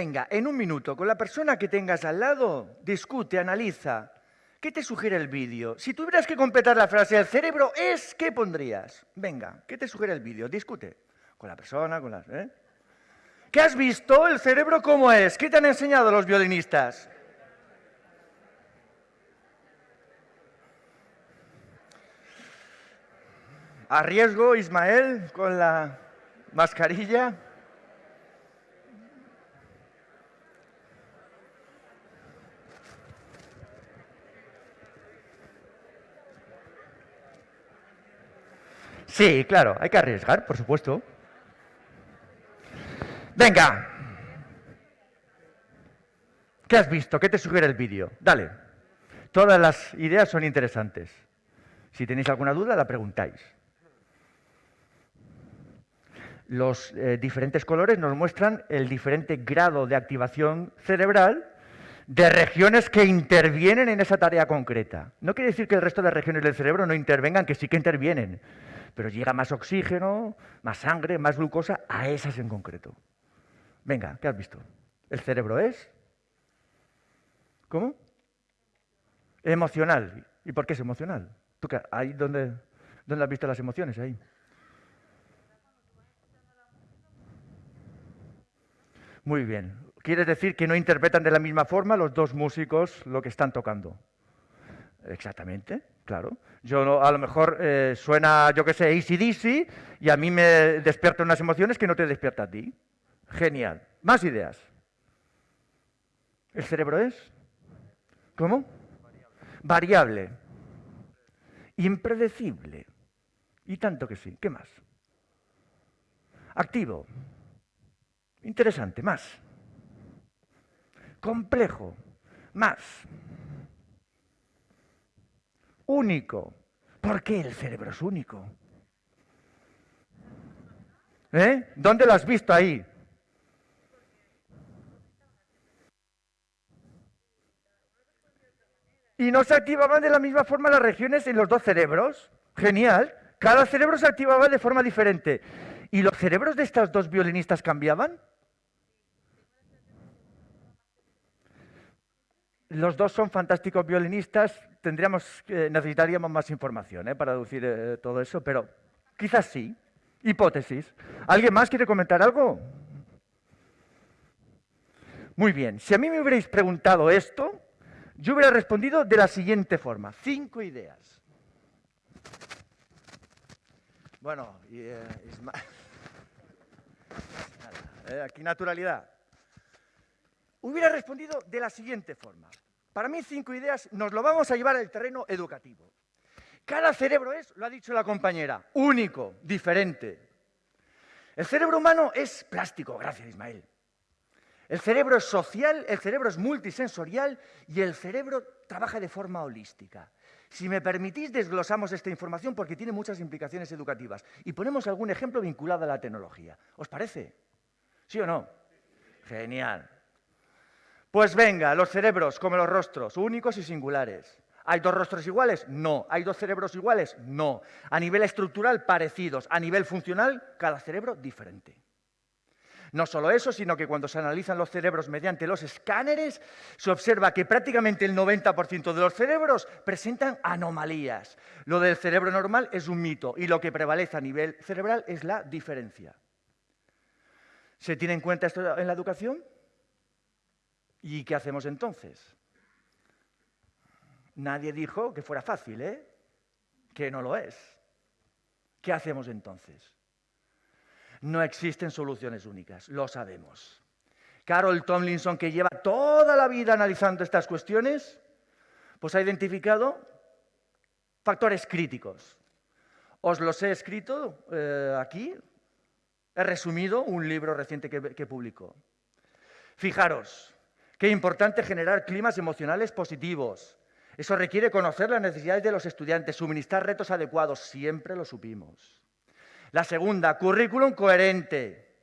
Venga, en un minuto, con la persona que tengas al lado, discute, analiza. ¿Qué te sugiere el vídeo? Si tuvieras que completar la frase el cerebro es, ¿qué pondrías? Venga, ¿qué te sugiere el vídeo? Discute. Con la persona, con las... ¿eh? ¿Qué has visto? ¿El cerebro cómo es? ¿Qué te han enseñado los violinistas? A riesgo, Ismael, con la mascarilla. Sí, claro, hay que arriesgar, por supuesto. Venga. ¿Qué has visto? ¿Qué te sugiere el vídeo? Dale. Todas las ideas son interesantes. Si tenéis alguna duda, la preguntáis. Los eh, diferentes colores nos muestran el diferente grado de activación cerebral de regiones que intervienen en esa tarea concreta. No quiere decir que el resto de regiones del cerebro no intervengan, que sí que intervienen, pero llega más oxígeno, más sangre, más glucosa a esas en concreto. Venga, ¿qué has visto? ¿El cerebro es? ¿Cómo? Emocional. ¿Y por qué es emocional? ¿Tú qué, ahí dónde, dónde has visto las emociones? Ahí. Muy bien. ¿Quieres decir que no interpretan de la misma forma los dos músicos lo que están tocando? Exactamente, claro. Yo a lo mejor eh, suena, yo qué sé, ACDC y a mí me despierta unas emociones que no te despierta a ti. Genial. Más ideas. ¿El cerebro es? ¿Cómo? Variable. Impredecible. Y tanto que sí. ¿Qué más? Activo. Interesante. Más. Complejo. Más. Único. ¿Por qué el cerebro es único? ¿Eh? ¿Dónde lo has visto ahí? Y no se activaban de la misma forma las regiones en los dos cerebros. Genial. Cada cerebro se activaba de forma diferente. ¿Y los cerebros de estas dos violinistas cambiaban? Los dos son fantásticos violinistas. Tendríamos, necesitaríamos más información ¿eh? para deducir eh, todo eso, pero quizás sí. Hipótesis. ¿Alguien más quiere comentar algo? Muy bien. Si a mí me hubierais preguntado esto, yo hubiera respondido de la siguiente forma. Cinco ideas. Bueno, eh, *laughs* eh, aquí naturalidad. Hubiera respondido de la siguiente forma. Para mí cinco ideas nos lo vamos a llevar al terreno educativo. Cada cerebro es, lo ha dicho la compañera, único, diferente. El cerebro humano es plástico, gracias Ismael. El cerebro es social, el cerebro es multisensorial y el cerebro trabaja de forma holística. Si me permitís, desglosamos esta información porque tiene muchas implicaciones educativas y ponemos algún ejemplo vinculado a la tecnología. ¿Os parece? ¿Sí o no? Genial. Pues venga, los cerebros, como los rostros, únicos y singulares. ¿Hay dos rostros iguales? No. ¿Hay dos cerebros iguales? No. A nivel estructural, parecidos. A nivel funcional, cada cerebro diferente. No solo eso, sino que cuando se analizan los cerebros mediante los escáneres, se observa que prácticamente el 90% de los cerebros presentan anomalías. Lo del cerebro normal es un mito y lo que prevalece a nivel cerebral es la diferencia. ¿Se tiene en cuenta esto en la educación? ¿Y qué hacemos entonces? Nadie dijo que fuera fácil, ¿eh? Que no lo es. ¿Qué hacemos entonces? No existen soluciones únicas, lo sabemos. Carol Tomlinson, que lleva toda la vida analizando estas cuestiones, pues ha identificado factores críticos. Os los he escrito eh, aquí, he resumido un libro reciente que, que publicó. Fijaros, qué importante generar climas emocionales positivos. Eso requiere conocer las necesidades de los estudiantes, suministrar retos adecuados, siempre lo supimos. La segunda, currículum coherente.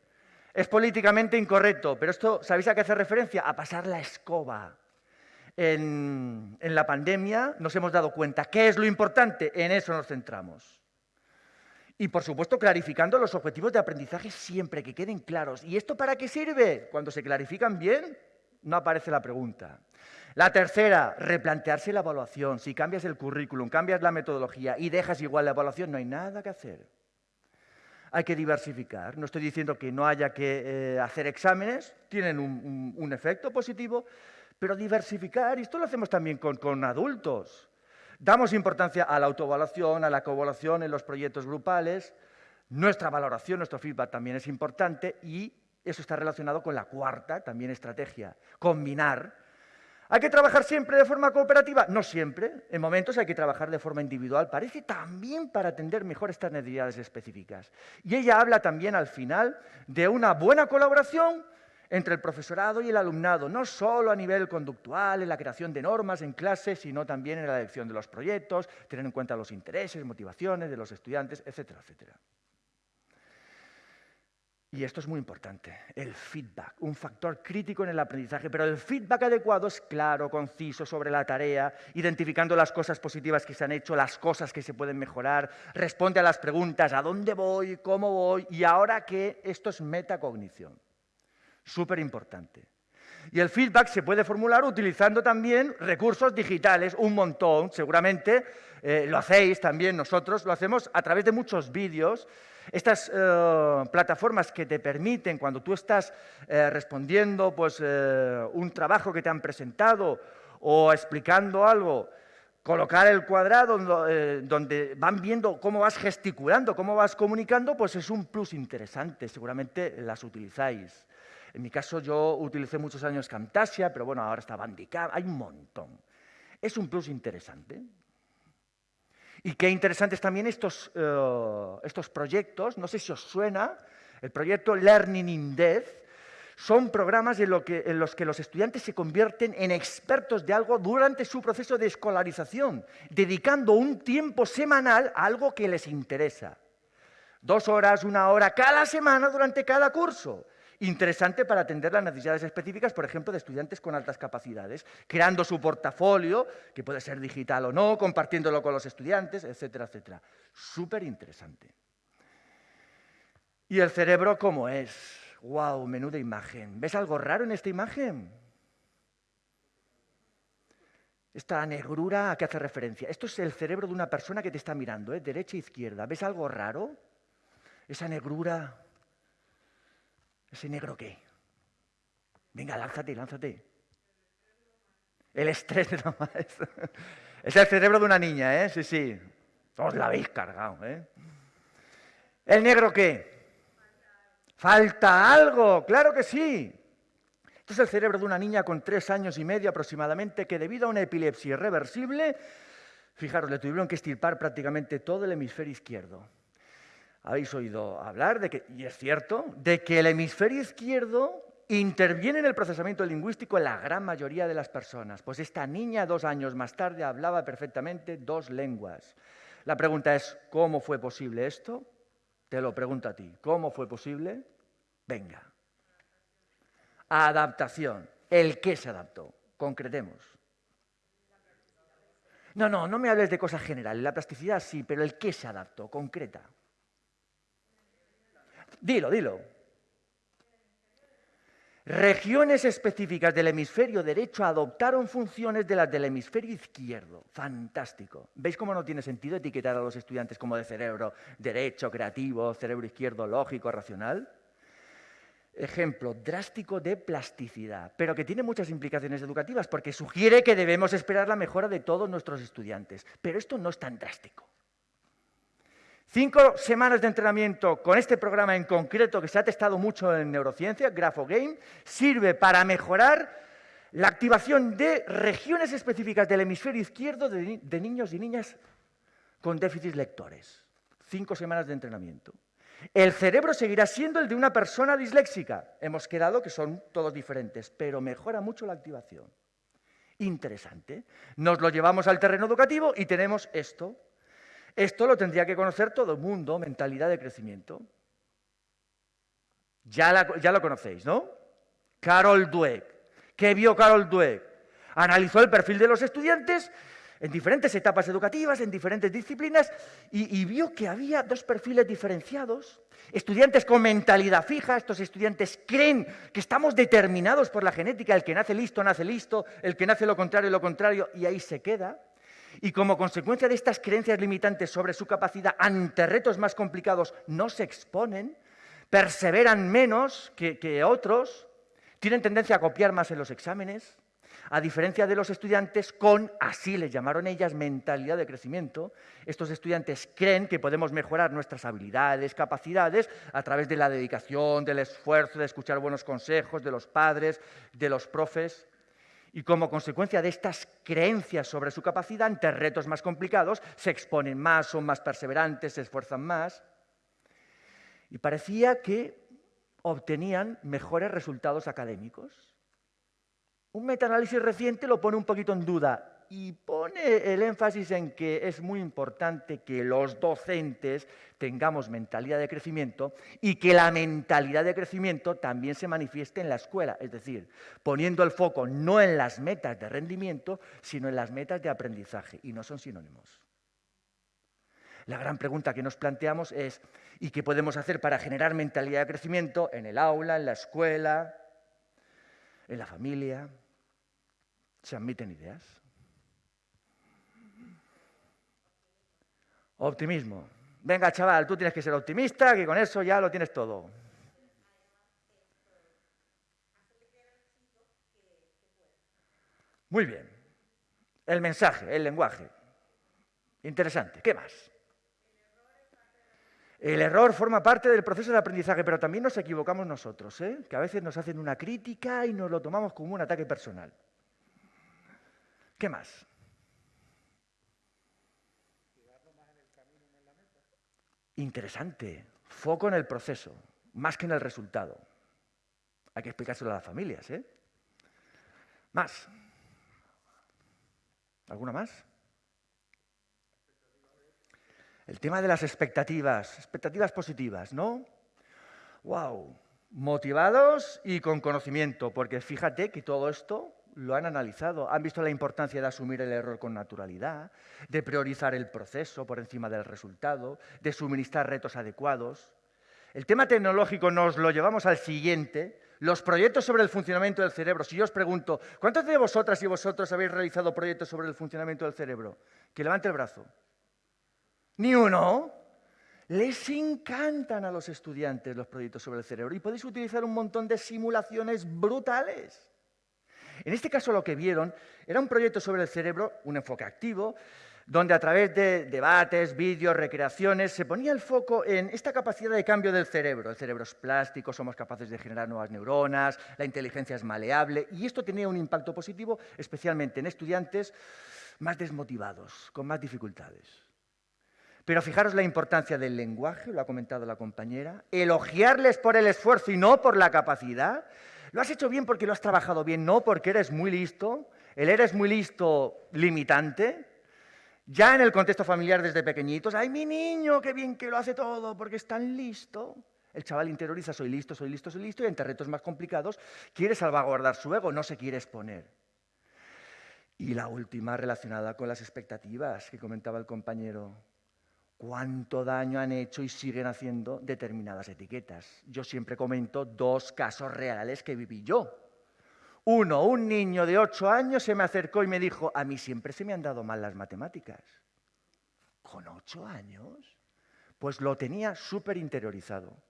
Es políticamente incorrecto, pero esto, ¿sabéis a qué hace referencia? A pasar la escoba. En, en, la pandemia nos hemos dado cuenta. ¿Qué es lo importante? En eso nos centramos. Y, por supuesto, clarificando los objetivos de aprendizaje siempre, que queden claros. ¿Y esto para qué sirve? Cuando se clarifican bien, no aparece la pregunta. La tercera, replantearse la evaluación. Si cambias el currículum, cambias la metodología y dejas igual la evaluación, no hay nada que hacer hay que diversificar. No estoy diciendo que no haya que eh, hacer exámenes, tienen un, efecto positivo, pero diversificar, y esto lo hacemos también con, con adultos. Damos importancia a la autoevaluación, a la coevaluación en los proyectos grupales. Nuestra valoración, nuestro feedback también es importante y eso está relacionado con la cuarta, también estrategia, combinar. ¿Hay que trabajar siempre de forma cooperativa? No siempre. En momentos hay que trabajar de forma individual. Parece también para atender mejor estas necesidades específicas. Y ella habla también al final de una buena colaboración entre el profesorado y el alumnado, no solo a nivel conductual, en la creación de normas en clase, sino también en la elección de los proyectos, tener en cuenta los intereses, motivaciones de los estudiantes, etcétera, etcétera. Y esto es muy importante, el feedback, un factor crítico en el aprendizaje, pero el feedback adecuado es claro, conciso sobre la tarea, identificando las cosas positivas que se han hecho, las cosas que se pueden mejorar, responde a las preguntas, ¿a dónde voy? ¿Cómo voy? Y ahora qué, esto es metacognición, súper importante. Y el feedback se puede formular utilizando también recursos digitales, un montón, seguramente eh, lo hacéis también, nosotros lo hacemos a través de muchos vídeos, estas eh, plataformas que te permiten, cuando tú estás eh, respondiendo pues, eh, un trabajo que te han presentado o explicando algo, colocar el cuadrado donde van viendo cómo vas gesticulando, cómo vas comunicando, pues es un plus interesante, seguramente las utilizáis. En mi caso yo utilicé muchos años Camtasia, pero bueno, ahora está Bandicam, hay un montón. Es un plus interesante. Y qué interesantes también estos, eh, estos proyectos, no sé si os suena, el proyecto Learning in Depth, son programas en, los que los estudiantes se convierten en expertos de algo durante su proceso de escolarización, dedicando un tiempo semanal a algo que les interesa. Dos horas, una hora cada semana durante cada curso interesante para atender las necesidades específicas, por ejemplo, de estudiantes con altas capacidades, creando su portafolio, que puede ser digital o no, compartiéndolo con los estudiantes, etcétera, etcétera. Súper interesante. ¿Y el cerebro cómo es? ¡Wow! Menuda imagen. ¿Ves algo raro en esta imagen? Esta negrura a qué hace referencia. Esto es el cerebro de una persona que te está mirando, ¿eh? derecha e izquierda. ¿Ves algo raro? Esa negrura ¿Ese negro qué? Venga, lánzate, lánzate. El estrés de la *laughs* maestra. Es el cerebro de una niña, ¿eh? Sí, sí. Os la habéis cargado, ¿eh? ¿El negro qué? Falta algo, claro que sí. Esto es el cerebro de una niña con tres años y medio aproximadamente que debido a una epilepsia irreversible, fijaros, le tuvieron que estirpar prácticamente todo el hemisferio izquierdo habéis oído hablar de que, y es cierto, de que el hemisferio izquierdo interviene en el procesamiento lingüístico en la gran mayoría de las personas. Pues esta niña dos años más tarde hablaba perfectamente dos lenguas. La pregunta es, ¿cómo fue posible esto? Te lo pregunto a ti, ¿cómo fue posible? Venga. Adaptación. ¿El qué se adaptó? Concretemos. No, no, no me hables de cosas generales. La plasticidad sí, pero el qué se adaptó, concreta. Dilo, dilo. Regiones específicas del hemisferio derecho adoptaron funciones de las del hemisferio izquierdo. Fantástico. ¿Veis cómo no tiene sentido etiquetar a los estudiantes como de cerebro derecho, creativo, cerebro izquierdo, lógico, racional? Ejemplo drástico de plasticidad, pero que tiene muchas implicaciones educativas porque sugiere que debemos esperar la mejora de todos nuestros estudiantes. Pero esto no es tan drástico. Cinco semanas de entrenamiento con este programa en concreto que se ha testado mucho en neurociencia, GraphoGame, sirve para mejorar la activación de regiones específicas del hemisferio izquierdo de, de niños y niñas con déficits lectores. Cinco semanas de entrenamiento. El cerebro seguirá siendo el de una persona disléxica. Hemos quedado que son todos diferentes, pero mejora mucho la activación. Interesante. Nos lo llevamos al terreno educativo y tenemos esto. Esto lo tendría que conocer todo el mundo, mentalidad de crecimiento. Ya, lo conocéis, ¿no? Carol Dweck. ¿Qué vio Carol Dweck? Analizó el perfil de los estudiantes en diferentes etapas educativas, en diferentes disciplinas, y, y, vio que había dos perfiles diferenciados. Estudiantes con mentalidad fija, estos estudiantes creen que estamos determinados por la genética, el que nace listo, nace listo, el que nace lo contrario, lo contrario, y ahí se queda y como consecuencia de estas creencias limitantes sobre su capacidad ante retos más complicados no se exponen, perseveran menos que, otros, tienen tendencia a copiar más en los exámenes, a diferencia de los estudiantes con, así les llamaron ellas, mentalidad de crecimiento, estos estudiantes creen que podemos mejorar nuestras habilidades, capacidades, a través de la dedicación, del esfuerzo, de escuchar buenos consejos de los padres, de los profes. Y como consecuencia de estas creencias sobre su capacidad, ante retos más complicados, se exponen más, son más perseverantes, se esfuerzan más. Y parecía que obtenían mejores resultados académicos. Un metaanálisis reciente lo pone un poquito en duda y pone el énfasis en que es muy importante que los docentes tengamos mentalidad de crecimiento y que la mentalidad de crecimiento también se manifieste en la escuela, es decir, poniendo el foco no en las metas de rendimiento, sino en las metas de aprendizaje, y no son sinónimos. La gran pregunta que nos planteamos es, ¿y qué podemos hacer para generar mentalidad de crecimiento en el aula, en la escuela, en la familia? ¿Se admiten ideas? Optimismo. Venga, chaval, tú tienes que ser optimista, que con eso ya lo tienes todo. Muy bien. El mensaje, el lenguaje. Interesante. ¿Qué más? El error forma parte del proceso de aprendizaje, pero también nos equivocamos nosotros, ¿eh? que a veces nos hacen una crítica y nos lo tomamos como un ataque personal. ¿Qué más? Interesante. Foco en el proceso, más que en el resultado. Hay que explicárselo a las familias, ¿eh? Más. ¿Alguna más? El tema de las expectativas, expectativas positivas, ¿no? ¡Wow! Motivados y con conocimiento, porque fíjate que todo esto lo han analizado, han visto la importancia de asumir el error con naturalidad, de priorizar el proceso por encima del resultado, de suministrar retos adecuados. El tema tecnológico nos lo llevamos al siguiente, los proyectos sobre el funcionamiento del cerebro. Si yo os pregunto, ¿cuántos de vosotras y vosotros habéis realizado proyectos sobre el funcionamiento del cerebro? Que levante el brazo. ¿Ni uno? Les encantan a los estudiantes los proyectos sobre el cerebro y podéis utilizar un montón de simulaciones brutales. En este caso lo que vieron era un proyecto sobre el cerebro, un enfoque activo, donde a través de debates, vídeos, recreaciones, se ponía el foco en esta capacidad de cambio del cerebro. El cerebro es plástico, somos capaces de generar nuevas neuronas, la inteligencia es maleable, y esto tenía un impacto positivo, especialmente en estudiantes más desmotivados, con más dificultades. Pero fijaros la importancia del lenguaje, lo ha comentado la compañera, elogiarles por el esfuerzo y no por la capacidad, lo has hecho bien porque lo has trabajado bien, no porque eres muy listo. El eres muy listo limitante. Ya en el contexto familiar desde pequeñitos, ¡ay, mi niño, qué bien que lo hace todo porque es tan listo! El chaval interioriza, soy listo, soy listo, soy listo, y entre retos más complicados quiere salvaguardar su ego, no se quiere exponer. Y la última relacionada con las expectativas que comentaba el compañero cuánto daño han hecho y siguen haciendo determinadas etiquetas. Yo siempre comento dos casos reales que viví yo. Uno, un niño de ocho años se me acercó y me dijo, a mí siempre se me han dado mal las matemáticas. ¿Con ocho años? Pues lo tenía súper interiorizado.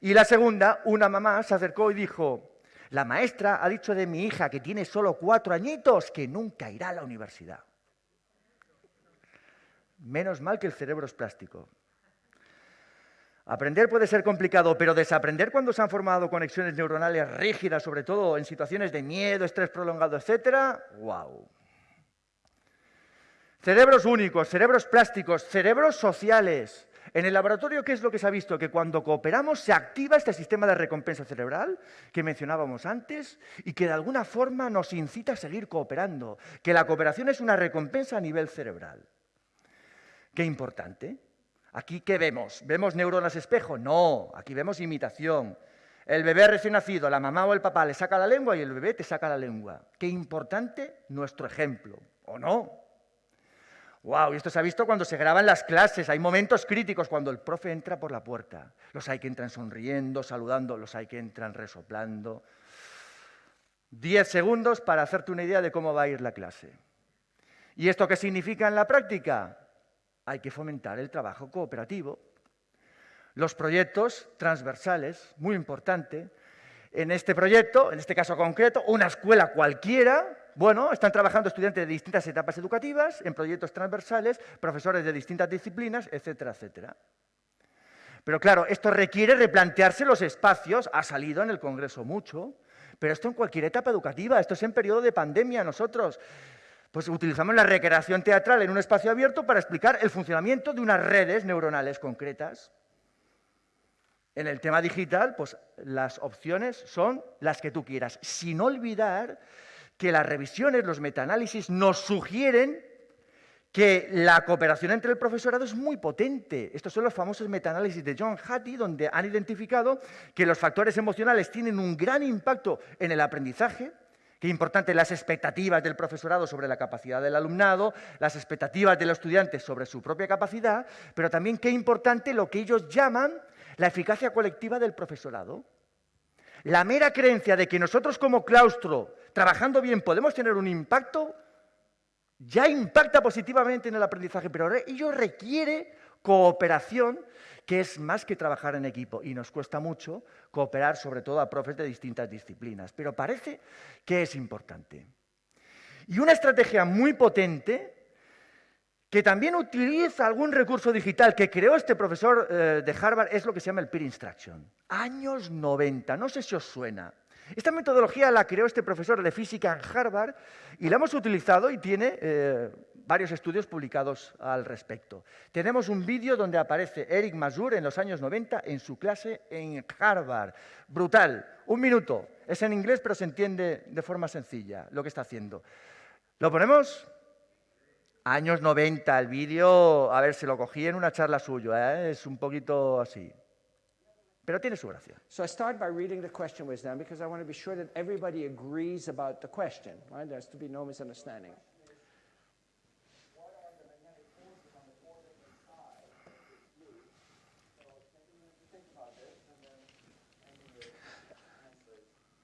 Y la segunda, una mamá se acercó y dijo, la maestra ha dicho de mi hija que tiene solo cuatro añitos que nunca irá a la universidad. Menos mal que el cerebro es plástico. Aprender puede ser complicado, pero desaprender cuando se han formado conexiones neuronales rígidas, sobre todo en situaciones de miedo, estrés prolongado, etc., ¡wow! Cerebros únicos, cerebros plásticos, cerebros sociales. En el laboratorio, ¿qué es lo que se ha visto? Que cuando cooperamos se activa este sistema de recompensa cerebral que mencionábamos antes y que de alguna forma nos incita a seguir cooperando, que la cooperación es una recompensa a nivel cerebral. Qué importante. ¿Aquí qué vemos? ¿Vemos neuronas espejo? No, aquí vemos imitación. El bebé recién nacido, la mamá o el papá le saca la lengua y el bebé te saca la lengua. Qué importante nuestro ejemplo, ¿o no? Wow, y esto se ha visto cuando se graban las clases. Hay momentos críticos cuando el profe entra por la puerta. Los hay que entran sonriendo, saludando, los hay que entran resoplando. Diez segundos para hacerte una idea de cómo va a ir la clase. ¿Y esto qué significa en la práctica? Hay que fomentar el trabajo cooperativo. Los proyectos transversales, muy importante. En este proyecto, en este caso concreto, una escuela cualquiera, bueno, están trabajando estudiantes de distintas etapas educativas, en proyectos transversales, profesores de distintas disciplinas, etcétera, etcétera. Pero claro, esto requiere replantearse los espacios, ha salido en el Congreso mucho, Pero esto en cualquier etapa educativa, esto es en periodo de pandemia. Nosotros pues utilizamos la recreación teatral en un espacio abierto para explicar el funcionamiento de unas redes neuronales concretas. En el tema digital, pues las opciones son las que tú quieras, sin olvidar que las revisiones, los metaanálisis nos sugieren que la cooperación entre el profesorado es muy potente. Estos son los famosos metaanálisis de John Hattie, donde han identificado que los factores emocionales tienen un gran impacto en el aprendizaje, Qué importante las expectativas del profesorado sobre la capacidad del alumnado, las expectativas de los estudiantes sobre su propia capacidad, pero también qué importante lo que ellos llaman la eficacia colectiva del profesorado. La mera creencia de que nosotros como claustro, trabajando bien, podemos tener un impacto, ya impacta positivamente en el aprendizaje, pero ello requiere cooperación que es más que trabajar en equipo y nos cuesta mucho cooperar sobre todo a profes de distintas disciplinas, pero parece que es importante. Y una estrategia muy potente que también utiliza algún recurso digital que creó este profesor eh, de Harvard es lo que se llama el peer instruction. Años 90, no sé si os suena. Esta metodología la creó este profesor de física en Harvard y la hemos utilizado y tiene eh, varios estudios publicados al respecto. Tenemos un vídeo donde aparece Eric Masur en los años 90 en su clase en Harvard. Brutal, un minuto. Es en inglés, pero se entiende de forma sencilla lo que está haciendo. ¿Lo ponemos? Años 90, el vídeo, a ver, se lo cogí en una charla suya, ¿eh? es un poquito así. Pero tiene su gracia. So I start by reading the question with them because I want to be sure that everybody agrees about the question, right? There has to be no misunderstanding.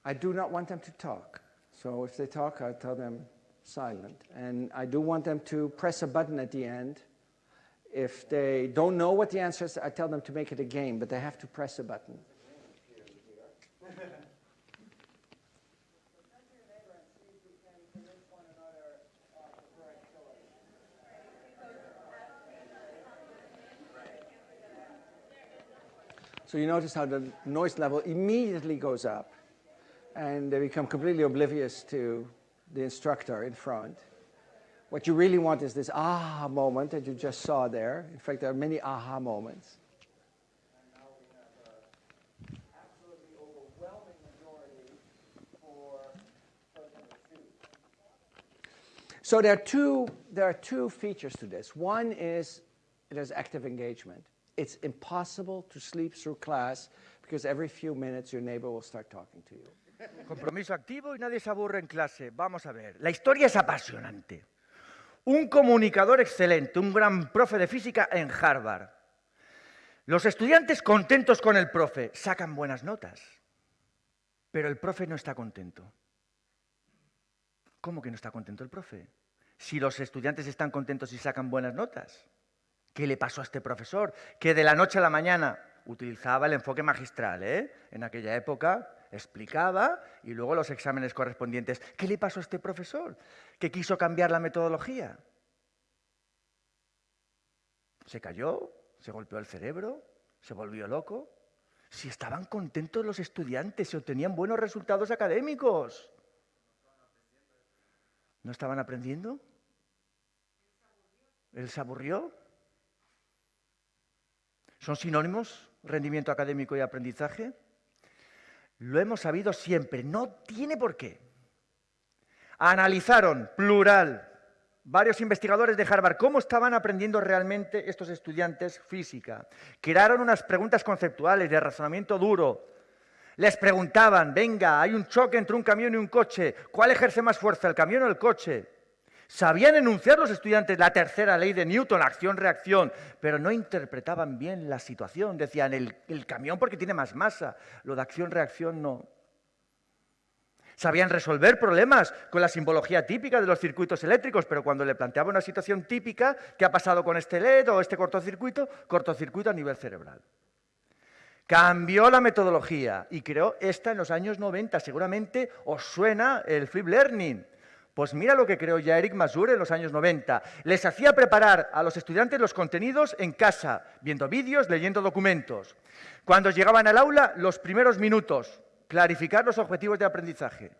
I do not want them to talk. So if they talk, I tell them silent. And I do want them to press a button at the end. If they don't know what the answer is, I tell them to make it a game, but they have to press a button. So you notice how the noise level immediately goes up and they become completely oblivious to the instructor in front. What you really want is this aha moment that you just saw there. In fact, there are many aha moments. So there are, two, there are two features to this. One is there's active engagement. It's impossible to sleep through class because every few minutes your neighbor will start talking to you. Compromiso activo y nadie se aburre en clase. Vamos a ver. La historia es apasionante. Un comunicador excelente, un gran profe de física en Harvard. Los estudiantes contentos con el profe sacan buenas notas, pero el profe no está contento. ¿Cómo que no está contento el profe? Si los estudiantes están contentos y sacan buenas notas. ¿Qué le pasó a este profesor? Que de la noche a la mañana utilizaba el enfoque magistral, ¿eh? En aquella época explicaba y luego los exámenes correspondientes. ¿Qué le pasó a este profesor? Que quiso cambiar la metodología. Se cayó, se golpeó el cerebro, se volvió loco. Si estaban contentos los estudiantes, si obtenían buenos resultados académicos. ¿No estaban aprendiendo? ¿Él se aburrió? ¿Son sinónimos rendimiento académico y aprendizaje? Lo hemos sabido siempre, no tiene por qué. Analizaron, plural, varios investigadores de Harvard cómo estaban aprendiendo realmente estos estudiantes física. Crearon unas preguntas conceptuales de razonamiento duro. Les preguntaban, venga, hay un choque entre un camión y un coche, ¿cuál ejerce más fuerza, el camión o el coche? Sabían enunciar los estudiantes la tercera ley de Newton, acción-reacción, pero no interpretaban bien la situación. Decían, el, camión porque tiene más masa, lo de acción-reacción no. Sabían resolver problemas con la simbología típica de los circuitos eléctricos, pero cuando le planteaba una situación típica, ¿qué ha pasado con este LED o este cortocircuito? Cortocircuito a nivel cerebral. Cambió la metodología y creó esta en los años 90. Seguramente os suena el flip learning. Pues mira lo que creó ya Eric Masur en los años 90. Les hacía preparar a los estudiantes los contenidos en casa, viendo vídeos, leyendo documentos. Cuando llegaban al aula, los primeros minutos, clarificar los objetivos de aprendizaje.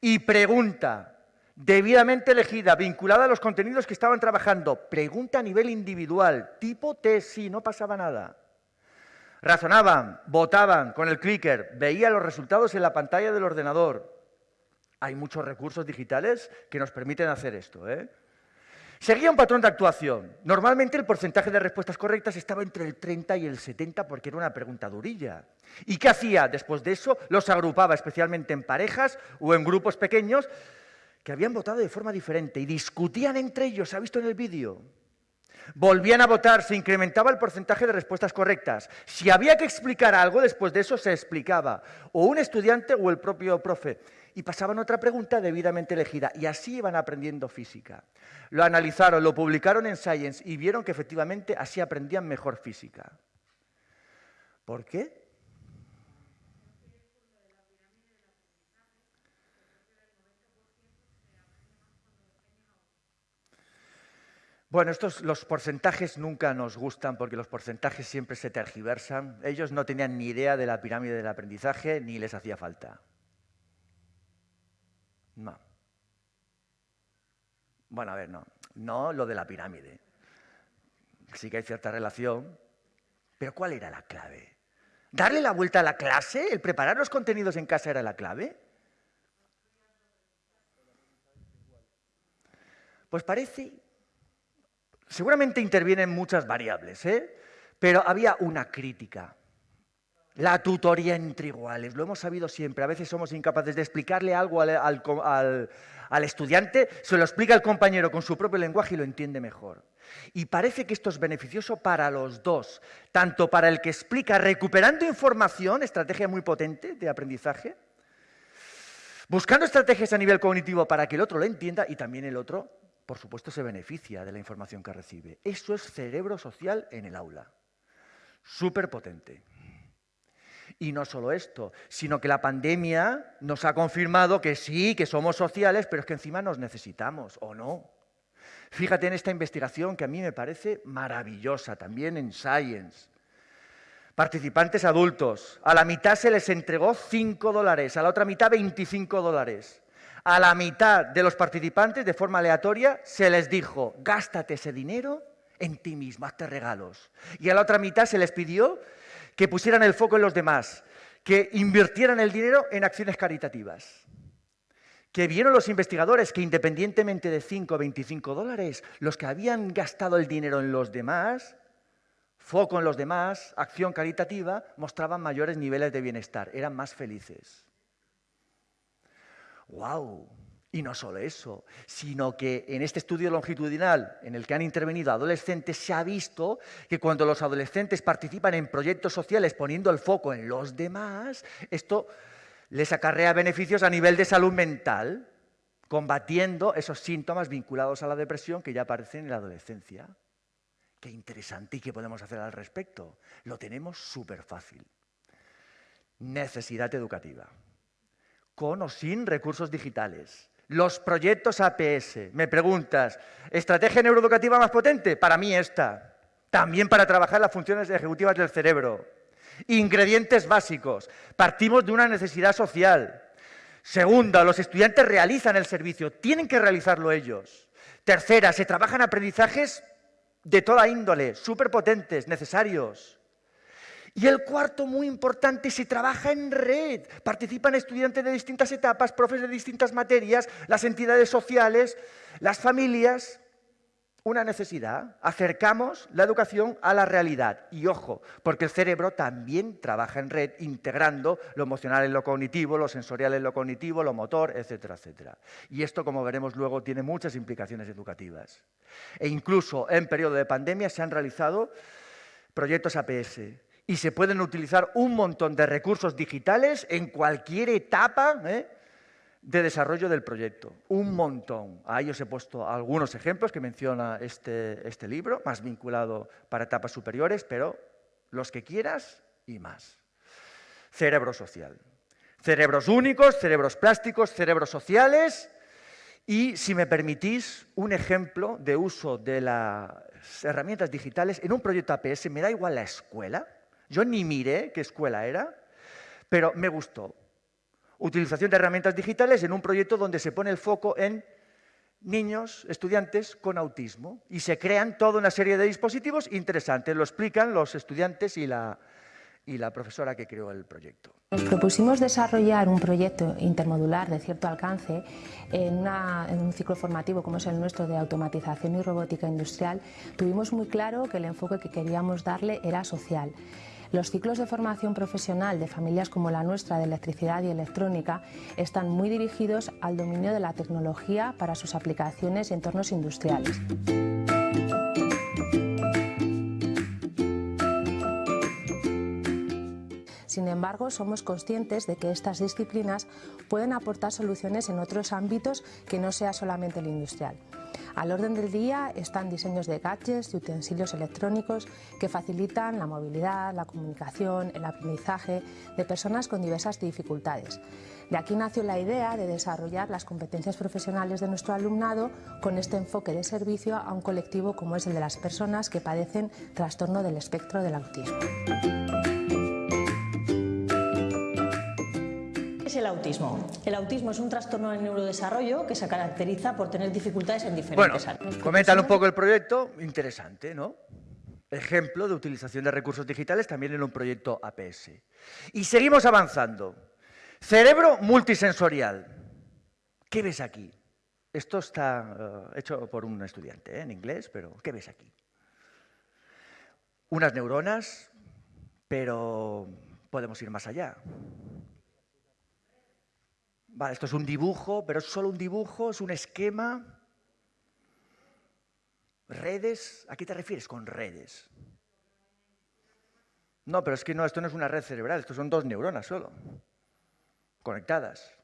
Y pregunta, debidamente elegida, vinculada a los contenidos que estaban trabajando. Pregunta a nivel individual, tipo test, sí, no pasaba nada. Razonaban, votaban con el clicker, veían los resultados en la pantalla del ordenador. Hay muchos recursos digitales que nos permiten hacer esto. ¿eh? Seguía un patrón de actuación. Normalmente el porcentaje de respuestas correctas estaba entre el 30 y el 70 porque era una pregunta durilla. ¿Y qué hacía? Después de eso los agrupaba especialmente en parejas o en grupos pequeños que habían votado de forma diferente y discutían entre ellos, ¿se ha visto en el vídeo? Volvían a votar, se incrementaba el porcentaje de respuestas correctas. Si había que explicar algo, después de eso se explicaba, o un estudiante o el propio profe y pasaban otra pregunta debidamente elegida. Y así iban aprendiendo física. Lo analizaron, lo publicaron en Science y vieron que efectivamente así aprendían mejor física. ¿Por qué? Bueno, estos, los porcentajes nunca nos gustan porque los porcentajes siempre se tergiversan. Ellos no tenían ni idea de la pirámide del aprendizaje ni les hacía falta. No. Bueno, a ver, no. No lo de la pirámide. Sí que hay cierta relación. Pero ¿cuál era la clave? ¿Darle la vuelta a la clase? ¿El preparar los contenidos en casa era la clave? Pues parece, seguramente intervienen muchas variables, ¿eh? pero había una crítica. La tutoría entre iguales, lo hemos sabido siempre. A veces somos incapaces de explicarle algo al, estudiante, se lo explica el compañero con su propio lenguaje y lo entiende mejor. Y parece que esto es beneficioso para los dos, tanto para el que explica recuperando información, estrategia muy potente de aprendizaje, buscando estrategias a nivel cognitivo para que el otro lo entienda y también el otro, por supuesto, se beneficia de la información que recibe. Eso es cerebro social en el aula. Súper potente. Y no solo esto, sino que la pandemia nos ha confirmado que sí, que somos sociales, pero es que encima nos necesitamos, ¿o no? Fíjate en esta investigación que a mí me parece maravillosa, también en Science. Participantes adultos, a la mitad se les entregó 5 dólares, a la otra mitad 25 dólares. A la mitad de los participantes, de forma aleatoria, se les dijo, gástate ese dinero en ti mismo, hazte regalos. Y a la otra mitad se les pidió que pusieran el foco en los demás, que invirtieran el dinero en acciones caritativas. Que vieron los investigadores que independientemente de 5 o 25 dólares, los que habían gastado el dinero en los demás, foco en los demás, acción caritativa, mostraban mayores niveles de bienestar, eran más felices. ¡Wow! Y no solo eso, sino que en este estudio longitudinal en el que han intervenido adolescentes se ha visto que cuando los adolescentes participan en proyectos sociales poniendo el foco en los demás, esto les acarrea beneficios a nivel de salud mental, combatiendo esos síntomas vinculados a la depresión que ya aparecen en la adolescencia. Qué interesante y qué podemos hacer al respecto. Lo tenemos súper fácil. Necesidad educativa. Con o sin recursos digitales los proyectos APS. Me preguntas, ¿estrategia neuroeducativa más potente? Para mí esta. También para trabajar las funciones ejecutivas del cerebro. Ingredientes básicos. Partimos de una necesidad social. Segunda, los estudiantes realizan el servicio, tienen que realizarlo ellos. Tercera, se trabajan aprendizajes de toda índole, súper potentes, necesarios. Y el cuarto, muy importante, se trabaja en red. Participan estudiantes de distintas etapas, profes de distintas materias, las entidades sociales, las familias. Una necesidad. Acercamos la educación a la realidad. Y ojo, porque el cerebro también trabaja en red, integrando lo emocional en lo cognitivo, lo sensorial en lo cognitivo, lo motor, etcétera, etcétera. Y esto, como veremos luego, tiene muchas implicaciones educativas. E incluso en periodo de pandemia se han realizado proyectos APS y se pueden utilizar un montón de recursos digitales en cualquier etapa ¿eh? de desarrollo del proyecto. Un montón. Ahí os he puesto algunos ejemplos que menciona este, este libro, más vinculado para etapas superiores, pero los que quieras y más. Cerebro social. Cerebros únicos, cerebros plásticos, cerebros sociales y, si me permitís, un ejemplo de uso de las herramientas digitales en un proyecto APS, me da igual la escuela, yo ni miré qué escuela era, pero me gustó. Utilización de herramientas digitales en un proyecto donde se pone el foco en niños, estudiantes con autismo y se crean toda una serie de dispositivos interesantes. Lo explican los estudiantes y la, y la profesora que creó el proyecto. Nos propusimos desarrollar un proyecto intermodular de cierto alcance en, en, un ciclo formativo como es el nuestro de automatización y robótica industrial. Tuvimos muy claro que el enfoque que queríamos darle era social. Los ciclos de formación profesional de familias como la nuestra de electricidad y electrónica están muy dirigidos al dominio de la tecnología para sus aplicaciones y entornos industriales. Sin embargo, somos conscientes de que estas disciplinas pueden aportar soluciones en otros ámbitos que no sea solamente el industrial. Al orden del día están diseños de gadgets y utensilios electrónicos que facilitan la movilidad, la comunicación, el aprendizaje de personas con diversas dificultades. De aquí nació la idea de desarrollar las competencias profesionales de nuestro alumnado con este enfoque de servicio a un colectivo como es el de las personas que padecen trastorno del espectro del autismo. Es el autismo? El autismo es un trastorno del neurodesarrollo que se caracteriza por tener dificultades en diferentes bueno, áreas. Comentan un poco el proyecto, interesante, ¿no? Ejemplo de utilización de recursos digitales también en un proyecto APS. Y seguimos avanzando. Cerebro multisensorial. ¿Qué ves aquí? Esto está uh, hecho por un estudiante ¿eh? en inglés, pero ¿qué ves aquí? Unas neuronas, pero podemos ir más allá. Vale, esto es un dibujo, pero es solo un dibujo, es un esquema. Redes, ¿a qué te refieres con redes? No, pero es que no, esto no es una red cerebral, esto son dos neuronas solo, conectadas.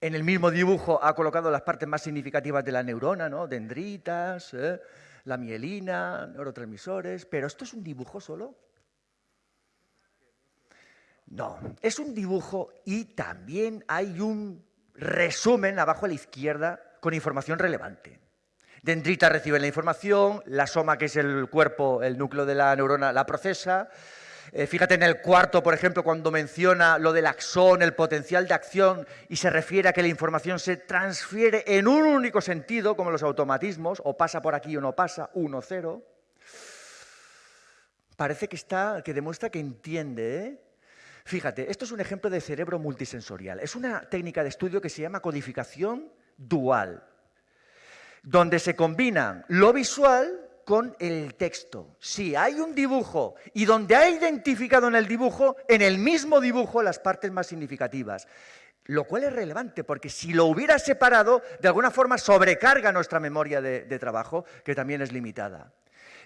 En el mismo dibujo ha colocado las partes más significativas de la neurona, ¿no? Dendritas, ¿eh? la mielina, neurotransmisores, pero esto es un dibujo solo. No, es un dibujo y también hay un resumen abajo a la izquierda con información relevante. Dendrita recibe la información, la soma, que es el cuerpo, el núcleo de la neurona, la procesa. Eh, fíjate en el cuarto, por ejemplo, cuando menciona lo del axón, el potencial de acción, y se refiere a que la información se transfiere en un único sentido, como los automatismos, o pasa por aquí o no pasa, 1, 0. Parece que, está, que demuestra que entiende, ¿eh? Fíjate, esto es un ejemplo de cerebro multisensorial. Es una técnica de estudio que se llama codificación dual, donde se combinan lo visual con el texto. Si hay un dibujo y donde ha identificado en el dibujo, en el mismo dibujo, las partes más significativas. Lo cual es relevante, porque si lo hubiera separado, de alguna forma sobrecarga nuestra memoria de, de trabajo, que también es limitada.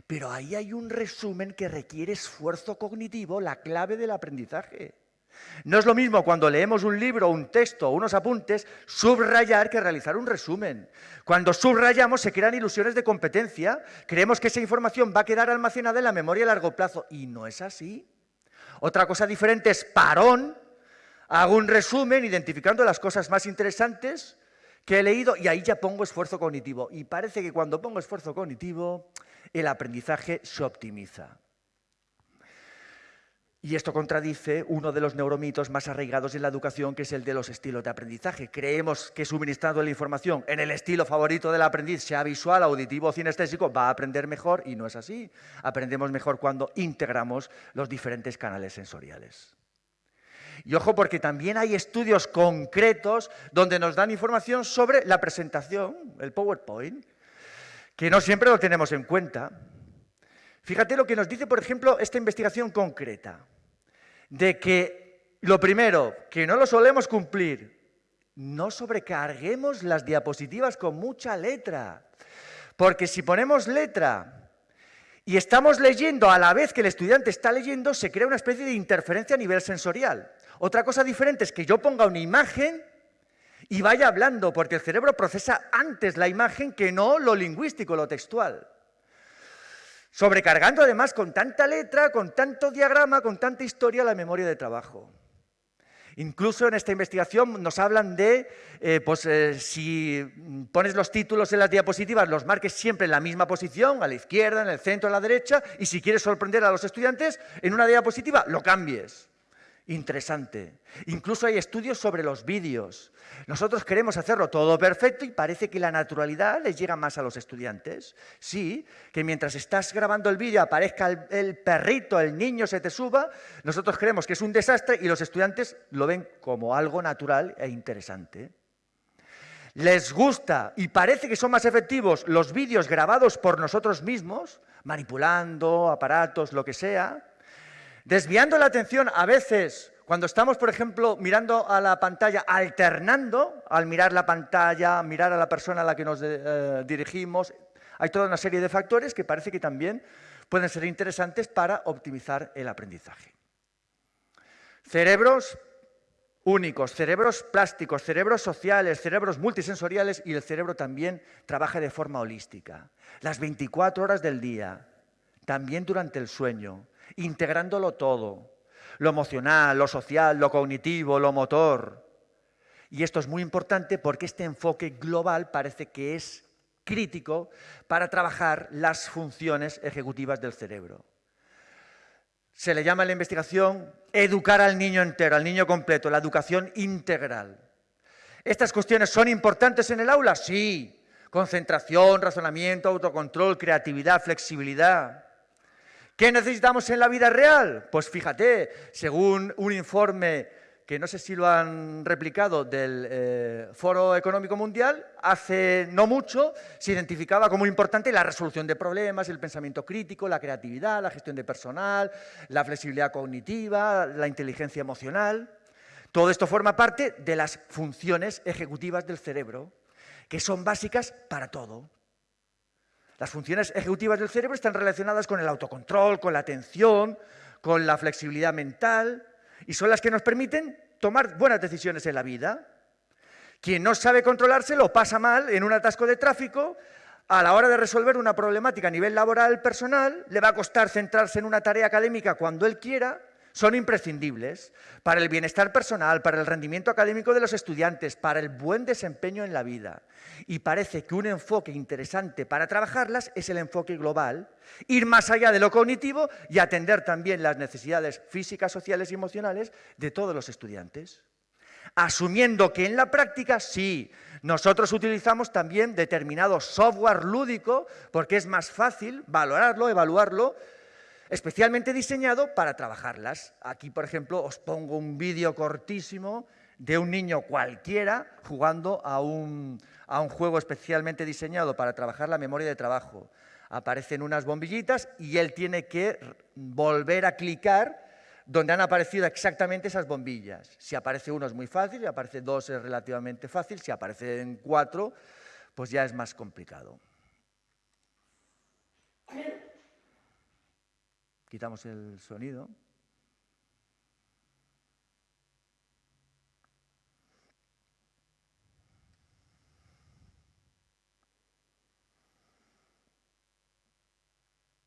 Pero ahí hay un resumen que requiere esfuerzo cognitivo, la clave del aprendizaje. No es lo mismo cuando leemos un libro, un texto unos apuntes, subrayar que realizar un resumen. Cuando subrayamos se crean ilusiones de competencia, creemos que esa información va a quedar almacenada en la memoria a largo plazo y no es así. Otra cosa diferente es parón, hago un resumen identificando las cosas más interesantes que he leído y ahí ya pongo esfuerzo cognitivo. Y parece que cuando pongo esfuerzo cognitivo el aprendizaje se optimiza. Y esto contradice uno de los neuromitos más arraigados en la educación, que es el de los estilos de aprendizaje. Creemos que suministrando la información en el estilo favorito del aprendiz, sea visual, auditivo o cinestésico, va a aprender mejor y no es así. Aprendemos mejor cuando integramos los diferentes canales sensoriales. Y ojo porque también hay estudios concretos donde nos dan información sobre la presentación, el PowerPoint, que no siempre lo tenemos en cuenta. Fíjate lo que nos dice, por ejemplo, esta investigación concreta, de que lo primero, que no lo solemos cumplir, no sobrecarguemos las diapositivas con mucha letra, porque si ponemos letra y estamos leyendo a la vez que el estudiante está leyendo, se crea una especie de interferencia a nivel sensorial. Otra cosa diferente es que yo ponga una imagen y vaya hablando, porque el cerebro procesa antes la imagen que no lo lingüístico, lo textual sobrecargando además con tanta letra, con tanto diagrama, con tanta historia la memoria de trabajo. Incluso en esta investigación nos hablan de, eh, pues eh, si pones los títulos en las diapositivas, los marques siempre en la misma posición, a la izquierda, en el centro, a la derecha, y si quieres sorprender a los estudiantes, en una diapositiva lo cambies. Interesante. Incluso hay estudios sobre los vídeos. Nosotros queremos hacerlo todo perfecto y parece que la naturalidad les llega más a los estudiantes. Sí, que mientras estás grabando el vídeo aparezca el, perrito, el niño se te suba, nosotros creemos que es un desastre y los estudiantes lo ven como algo natural e interesante. Les gusta y parece que son más efectivos los vídeos grabados por nosotros mismos, manipulando aparatos, lo que sea, Desviando la atención a veces, cuando estamos, por ejemplo, mirando a la pantalla, alternando al mirar la pantalla, mirar a la persona a la que nos eh, dirigimos, hay toda una serie de factores que parece que también pueden ser interesantes para optimizar el aprendizaje. Cerebros únicos, cerebros plásticos, cerebros sociales, cerebros multisensoriales y el cerebro también trabaja de forma holística. Las 24 horas del día, también durante el sueño, integrándolo todo, lo emocional, lo social, lo cognitivo, lo motor. Y esto es muy importante porque este enfoque global parece que es crítico para trabajar las funciones ejecutivas del cerebro. Se le llama en la investigación educar al niño entero, al niño completo, la educación integral. ¿Estas cuestiones son importantes en el aula? Sí. Concentración, razonamiento, autocontrol, creatividad, flexibilidad. ¿Qué necesitamos en la vida real? Pues fíjate, según un informe que no sé si lo han replicado del eh, Foro Económico Mundial, hace no mucho se identificaba como importante la resolución de problemas, el pensamiento crítico, la creatividad, la gestión de personal, la flexibilidad cognitiva, la inteligencia emocional. Todo esto forma parte de las funciones ejecutivas del cerebro, que son básicas para todo. Las funciones ejecutivas del cerebro están relacionadas con el autocontrol, con la atención, con la flexibilidad mental y son las que nos permiten tomar buenas decisiones en la vida. Quien no sabe controlarse lo pasa mal en un atasco de tráfico, a la hora de resolver una problemática a nivel laboral personal, le va a costar centrarse en una tarea académica cuando él quiera son imprescindibles para el bienestar personal, para el rendimiento académico de los estudiantes, para el buen desempeño en la vida. Y parece que un enfoque interesante para trabajarlas es el enfoque global, ir más allá de lo cognitivo y atender también las necesidades físicas, sociales y emocionales de todos los estudiantes. Asumiendo que en la práctica sí, nosotros utilizamos también determinado software lúdico porque es más fácil valorarlo, evaluarlo, especialmente diseñado para trabajarlas. Aquí, por ejemplo, os pongo un vídeo cortísimo de un niño cualquiera jugando a un, a un juego especialmente diseñado para trabajar la memoria de trabajo. Aparecen unas bombillitas y él tiene que volver a clicar donde han aparecido exactamente esas bombillas. Si aparece uno es muy fácil, si aparece dos es relativamente fácil, si aparecen cuatro, pues ya es más complicado. Quitamos el sonido.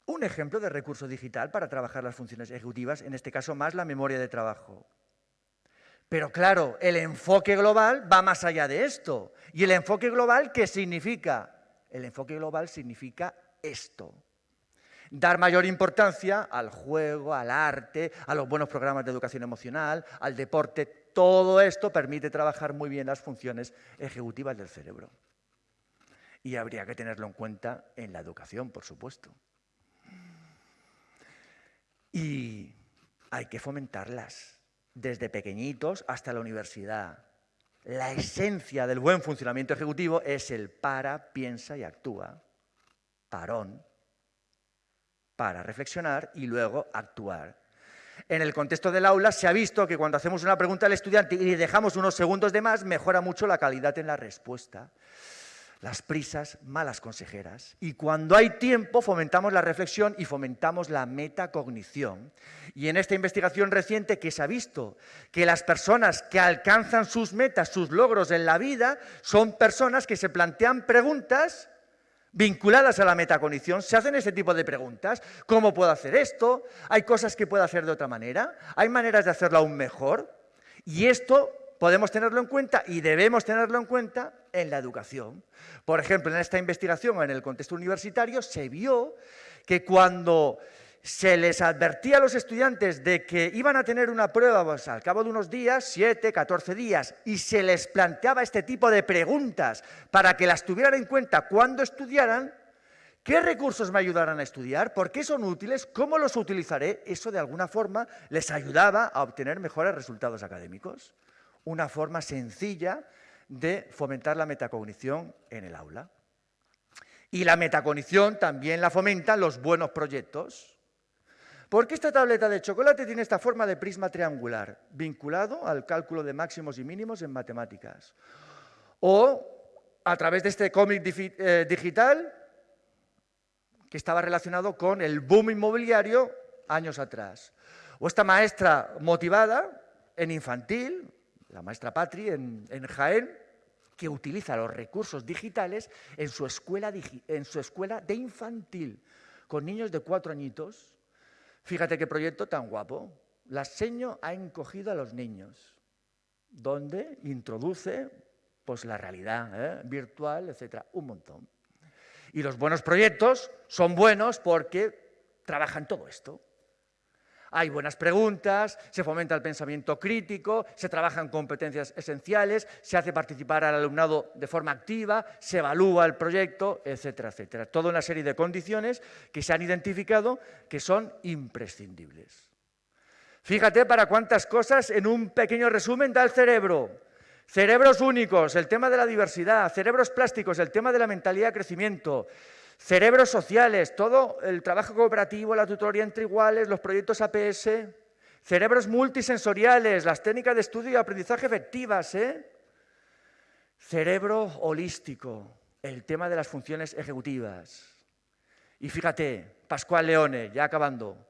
Un ejemplo de recurso digital para trabajar las funciones ejecutivas, en este caso más la memoria de trabajo. Pero claro, el enfoque global va más allá de esto. ¿Y el enfoque global qué significa? El enfoque global significa esto dar mayor importancia al juego, al arte, a los buenos programas de educación emocional, al deporte. Todo esto permite trabajar muy bien las funciones ejecutivas del cerebro. Y habría que tenerlo en cuenta en la educación, por supuesto. Y hay que fomentarlas desde pequeñitos hasta la universidad. La esencia del buen funcionamiento ejecutivo es el para, piensa y actúa. Parón, para reflexionar y luego actuar. En el contexto del aula se ha visto que cuando hacemos una pregunta al estudiante y le dejamos unos segundos de más, mejora mucho la calidad en la respuesta. Las prisas, malas consejeras. Y cuando hay tiempo, fomentamos la reflexión y fomentamos la metacognición. Y en esta investigación reciente que se ha visto que las personas que alcanzan sus metas, sus logros en la vida, son personas que se plantean preguntas vinculadas a la metacognición, se hacen ese tipo de preguntas. ¿Cómo puedo hacer esto? ¿Hay cosas que puedo hacer de otra manera? ¿Hay maneras de hacerlo aún mejor? Y esto podemos tenerlo en cuenta y debemos tenerlo en cuenta en la educación. Por ejemplo, en esta investigación, en el contexto universitario, se vio que cuando se les advertía a los estudiantes de que iban a tener una prueba pues, al cabo de unos días, 7, 14 días, y se les planteaba este tipo de preguntas para que las tuvieran en cuenta cuando estudiaran, ¿qué recursos me ayudarán a estudiar? ¿Por qué son útiles? ¿Cómo los utilizaré? Eso de alguna forma les ayudaba a obtener mejores resultados académicos. Una forma sencilla de fomentar la metacognición en el aula. Y la metacognición también la fomentan los buenos proyectos. ¿Por qué esta tableta de chocolate tiene esta forma de prisma triangular, vinculado al cálculo de máximos y mínimos en matemáticas? O a través de este cómic eh, digital que estaba relacionado con el boom inmobiliario años atrás. O esta maestra motivada en infantil, la maestra Patri en, Jaén, que utiliza los recursos digitales en su, escuela, en su escuela de infantil, con niños de cuatro añitos, Fíjate qué proyecto tan guapo. La seño ha encogido a los niños, donde introduce pues, la realidad ¿eh? virtual, etcétera, un montón. Y los buenos proyectos son buenos porque trabajan todo esto hay buenas preguntas, se fomenta el pensamiento crítico, se trabajan competencias esenciales, se hace participar al alumnado de forma activa, se evalúa el proyecto, etcétera, etcétera. Toda una serie de condiciones que se han identificado que son imprescindibles. Fíjate para cuántas cosas en un pequeño resumen da el cerebro. Cerebros únicos, el tema de la diversidad, cerebros plásticos, el tema de la mentalidad de crecimiento, Cerebros sociales, todo el trabajo cooperativo, la tutoría entre iguales, los proyectos APS. Cerebros multisensoriales, las técnicas de estudio y aprendizaje efectivas. ¿eh? Cerebro holístico, el tema de las funciones ejecutivas. Y fíjate, Pascual Leone, ya acabando,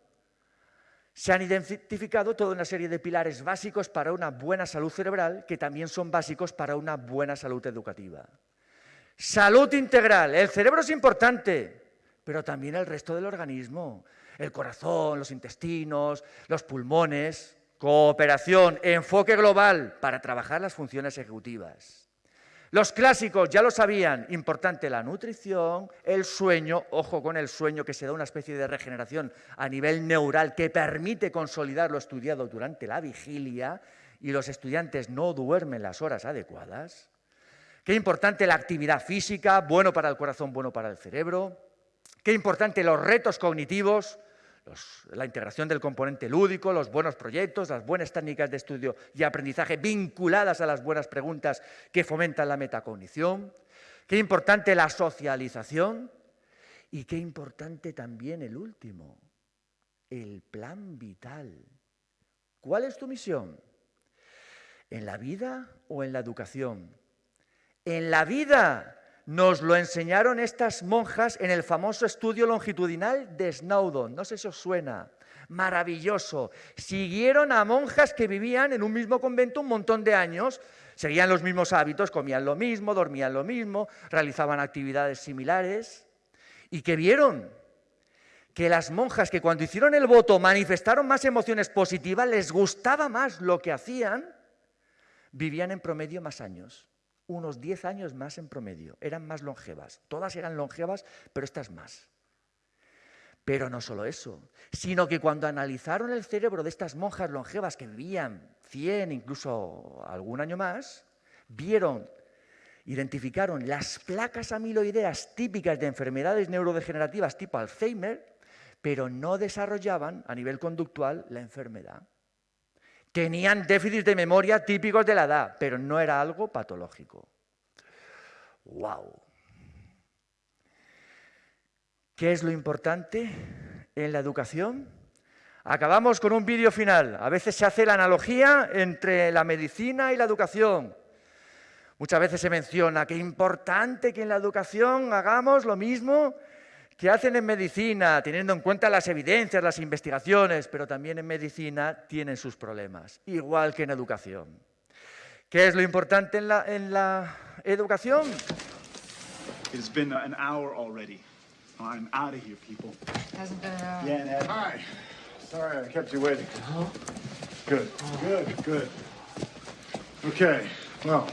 se han identificado toda una serie de pilares básicos para una buena salud cerebral que también son básicos para una buena salud educativa. Salud integral. El cerebro es importante, pero también el resto del organismo. El corazón, los intestinos, los pulmones. Cooperación, enfoque global para trabajar las funciones ejecutivas. Los clásicos ya lo sabían, importante la nutrición, el sueño, ojo con el sueño que se da una especie de regeneración a nivel neural que permite consolidar lo estudiado durante la vigilia y los estudiantes no duermen las horas adecuadas. Qué importante la actividad física, bueno para el corazón, bueno para el cerebro. Qué importante los retos cognitivos, la integración del componente lúdico, los buenos proyectos, las buenas técnicas de estudio y aprendizaje vinculadas a las buenas preguntas que fomentan la metacognición. Qué importante la socialización y qué importante también el último, el plan vital. ¿Cuál es tu misión? ¿En la vida o en la educación? En la vida nos lo enseñaron estas monjas en el famoso estudio longitudinal de Snowdon. No sé si os suena. Maravilloso. Siguieron a monjas que vivían en un mismo convento un montón de años, seguían los mismos hábitos, comían lo mismo, dormían lo mismo, realizaban actividades similares. ¿Y que vieron? Que las monjas que cuando hicieron el voto manifestaron más emociones positivas, les gustaba más lo que hacían, vivían en promedio más años unos 10 años más en promedio. Eran más longevas. Todas eran longevas, pero estas más. Pero no solo eso, sino que cuando analizaron el cerebro de estas monjas longevas que vivían 100, incluso algún año más, vieron, identificaron las placas amiloideas típicas de enfermedades neurodegenerativas tipo Alzheimer, pero no desarrollaban a nivel conductual la enfermedad. Tenían déficits de memoria típicos de la edad, pero no era algo patológico. ¡Wow! ¿Qué es lo importante en la educación? Acabamos con un vídeo final. A veces se hace la analogía entre la medicina y la educación. Muchas veces se menciona que es importante que en la educación hagamos lo mismo ¿Qué hacen en medicina, teniendo en cuenta las evidencias, las investigaciones, pero también en medicina tienen sus problemas, igual que en educación. ¿Qué es lo importante en la, en la educación? It's been an hour already. I'm out of here, people. Hasn't been an hour. Yeah, Ned. Hi. Sorry I kept you waiting. Good, good, good. Okay, well,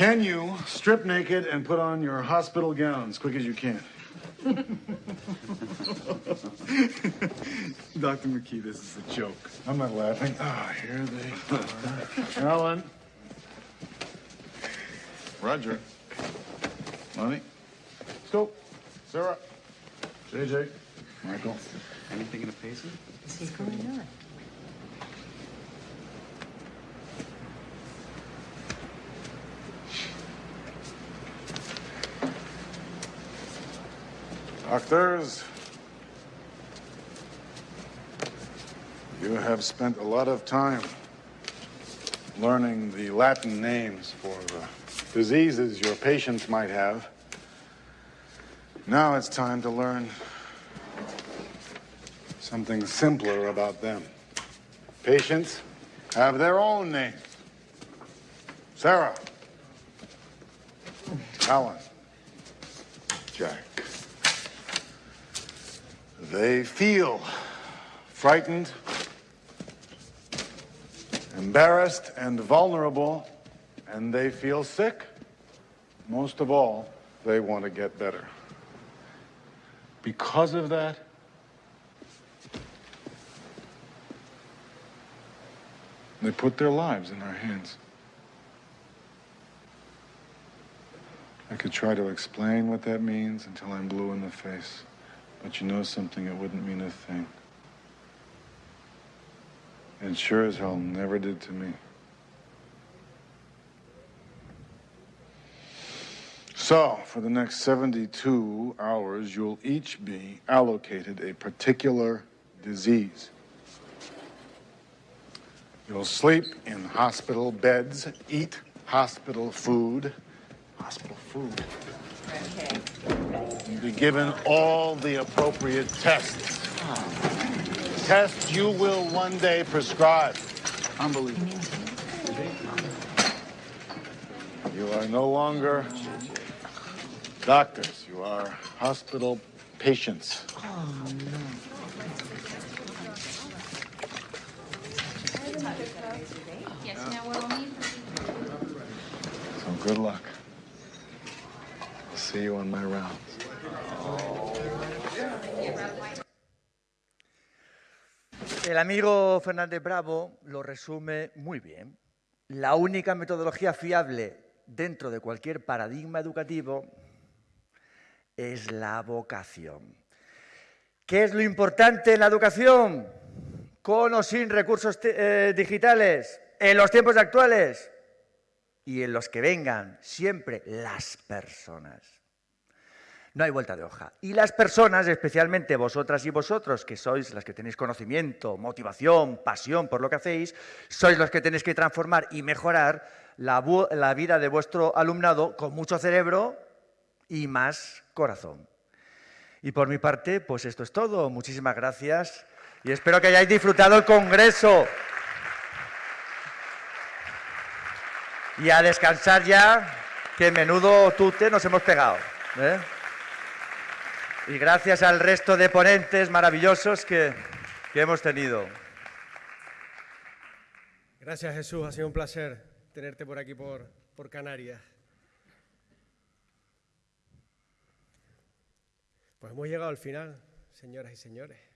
Can you strip naked and put on your hospital gown as quick as you can? *laughs* Dr. McKee, this is a joke. I'm not laughing. Ah, here they are. Alan. Roger. Lonnie. Scope. Sarah. JJ. Michael. Anything in a pacer? What's going on? Doctors, you have spent a lot of time learning the Latin names for the diseases your patients might have. Now it's time to learn something simpler about them. Patients have their own names. Sarah. Alan. Jack. They feel frightened, embarrassed, and vulnerable, and they feel sick. Most of all, they want to get better. Because of that, they put their lives in our hands. I could try to explain what that means until I'm blue in the face. But you know something, it wouldn't mean a thing. And sure as hell never did to me. So, for the next 72 hours, you'll each be allocated a particular disease. You'll sleep in hospital beds, eat hospital food. Hospital food. And be given all the appropriate tests. Tests you will one day prescribe. Unbelievable. You are no longer doctors. You are hospital patients. So good luck. I'll see you on my rounds. El amigo Fernández Bravo lo resume muy bien. La única metodología fiable dentro de cualquier paradigma educativo es la vocación. ¿Qué es lo importante en la educación? Con o sin recursos eh, digitales, en los tiempos actuales y en los que vengan, siempre las personas. No hay vuelta de hoja. Y las personas, especialmente vosotras y vosotros, que sois las que tenéis conocimiento, motivación, pasión por lo que hacéis, sois los que tenéis que transformar y mejorar la, vida de vuestro alumnado con mucho cerebro y más corazón. Y por mi parte, pues esto es todo. Muchísimas gracias y espero que hayáis disfrutado el Congreso. Y a descansar ya, que menudo tute nos hemos pegado. ¿eh? Y gracias al resto de ponentes maravillosos que, que hemos tenido. Gracias Jesús, ha sido un placer tenerte por aquí, por, por Canarias. Pues hemos llegado al final, señoras y señores.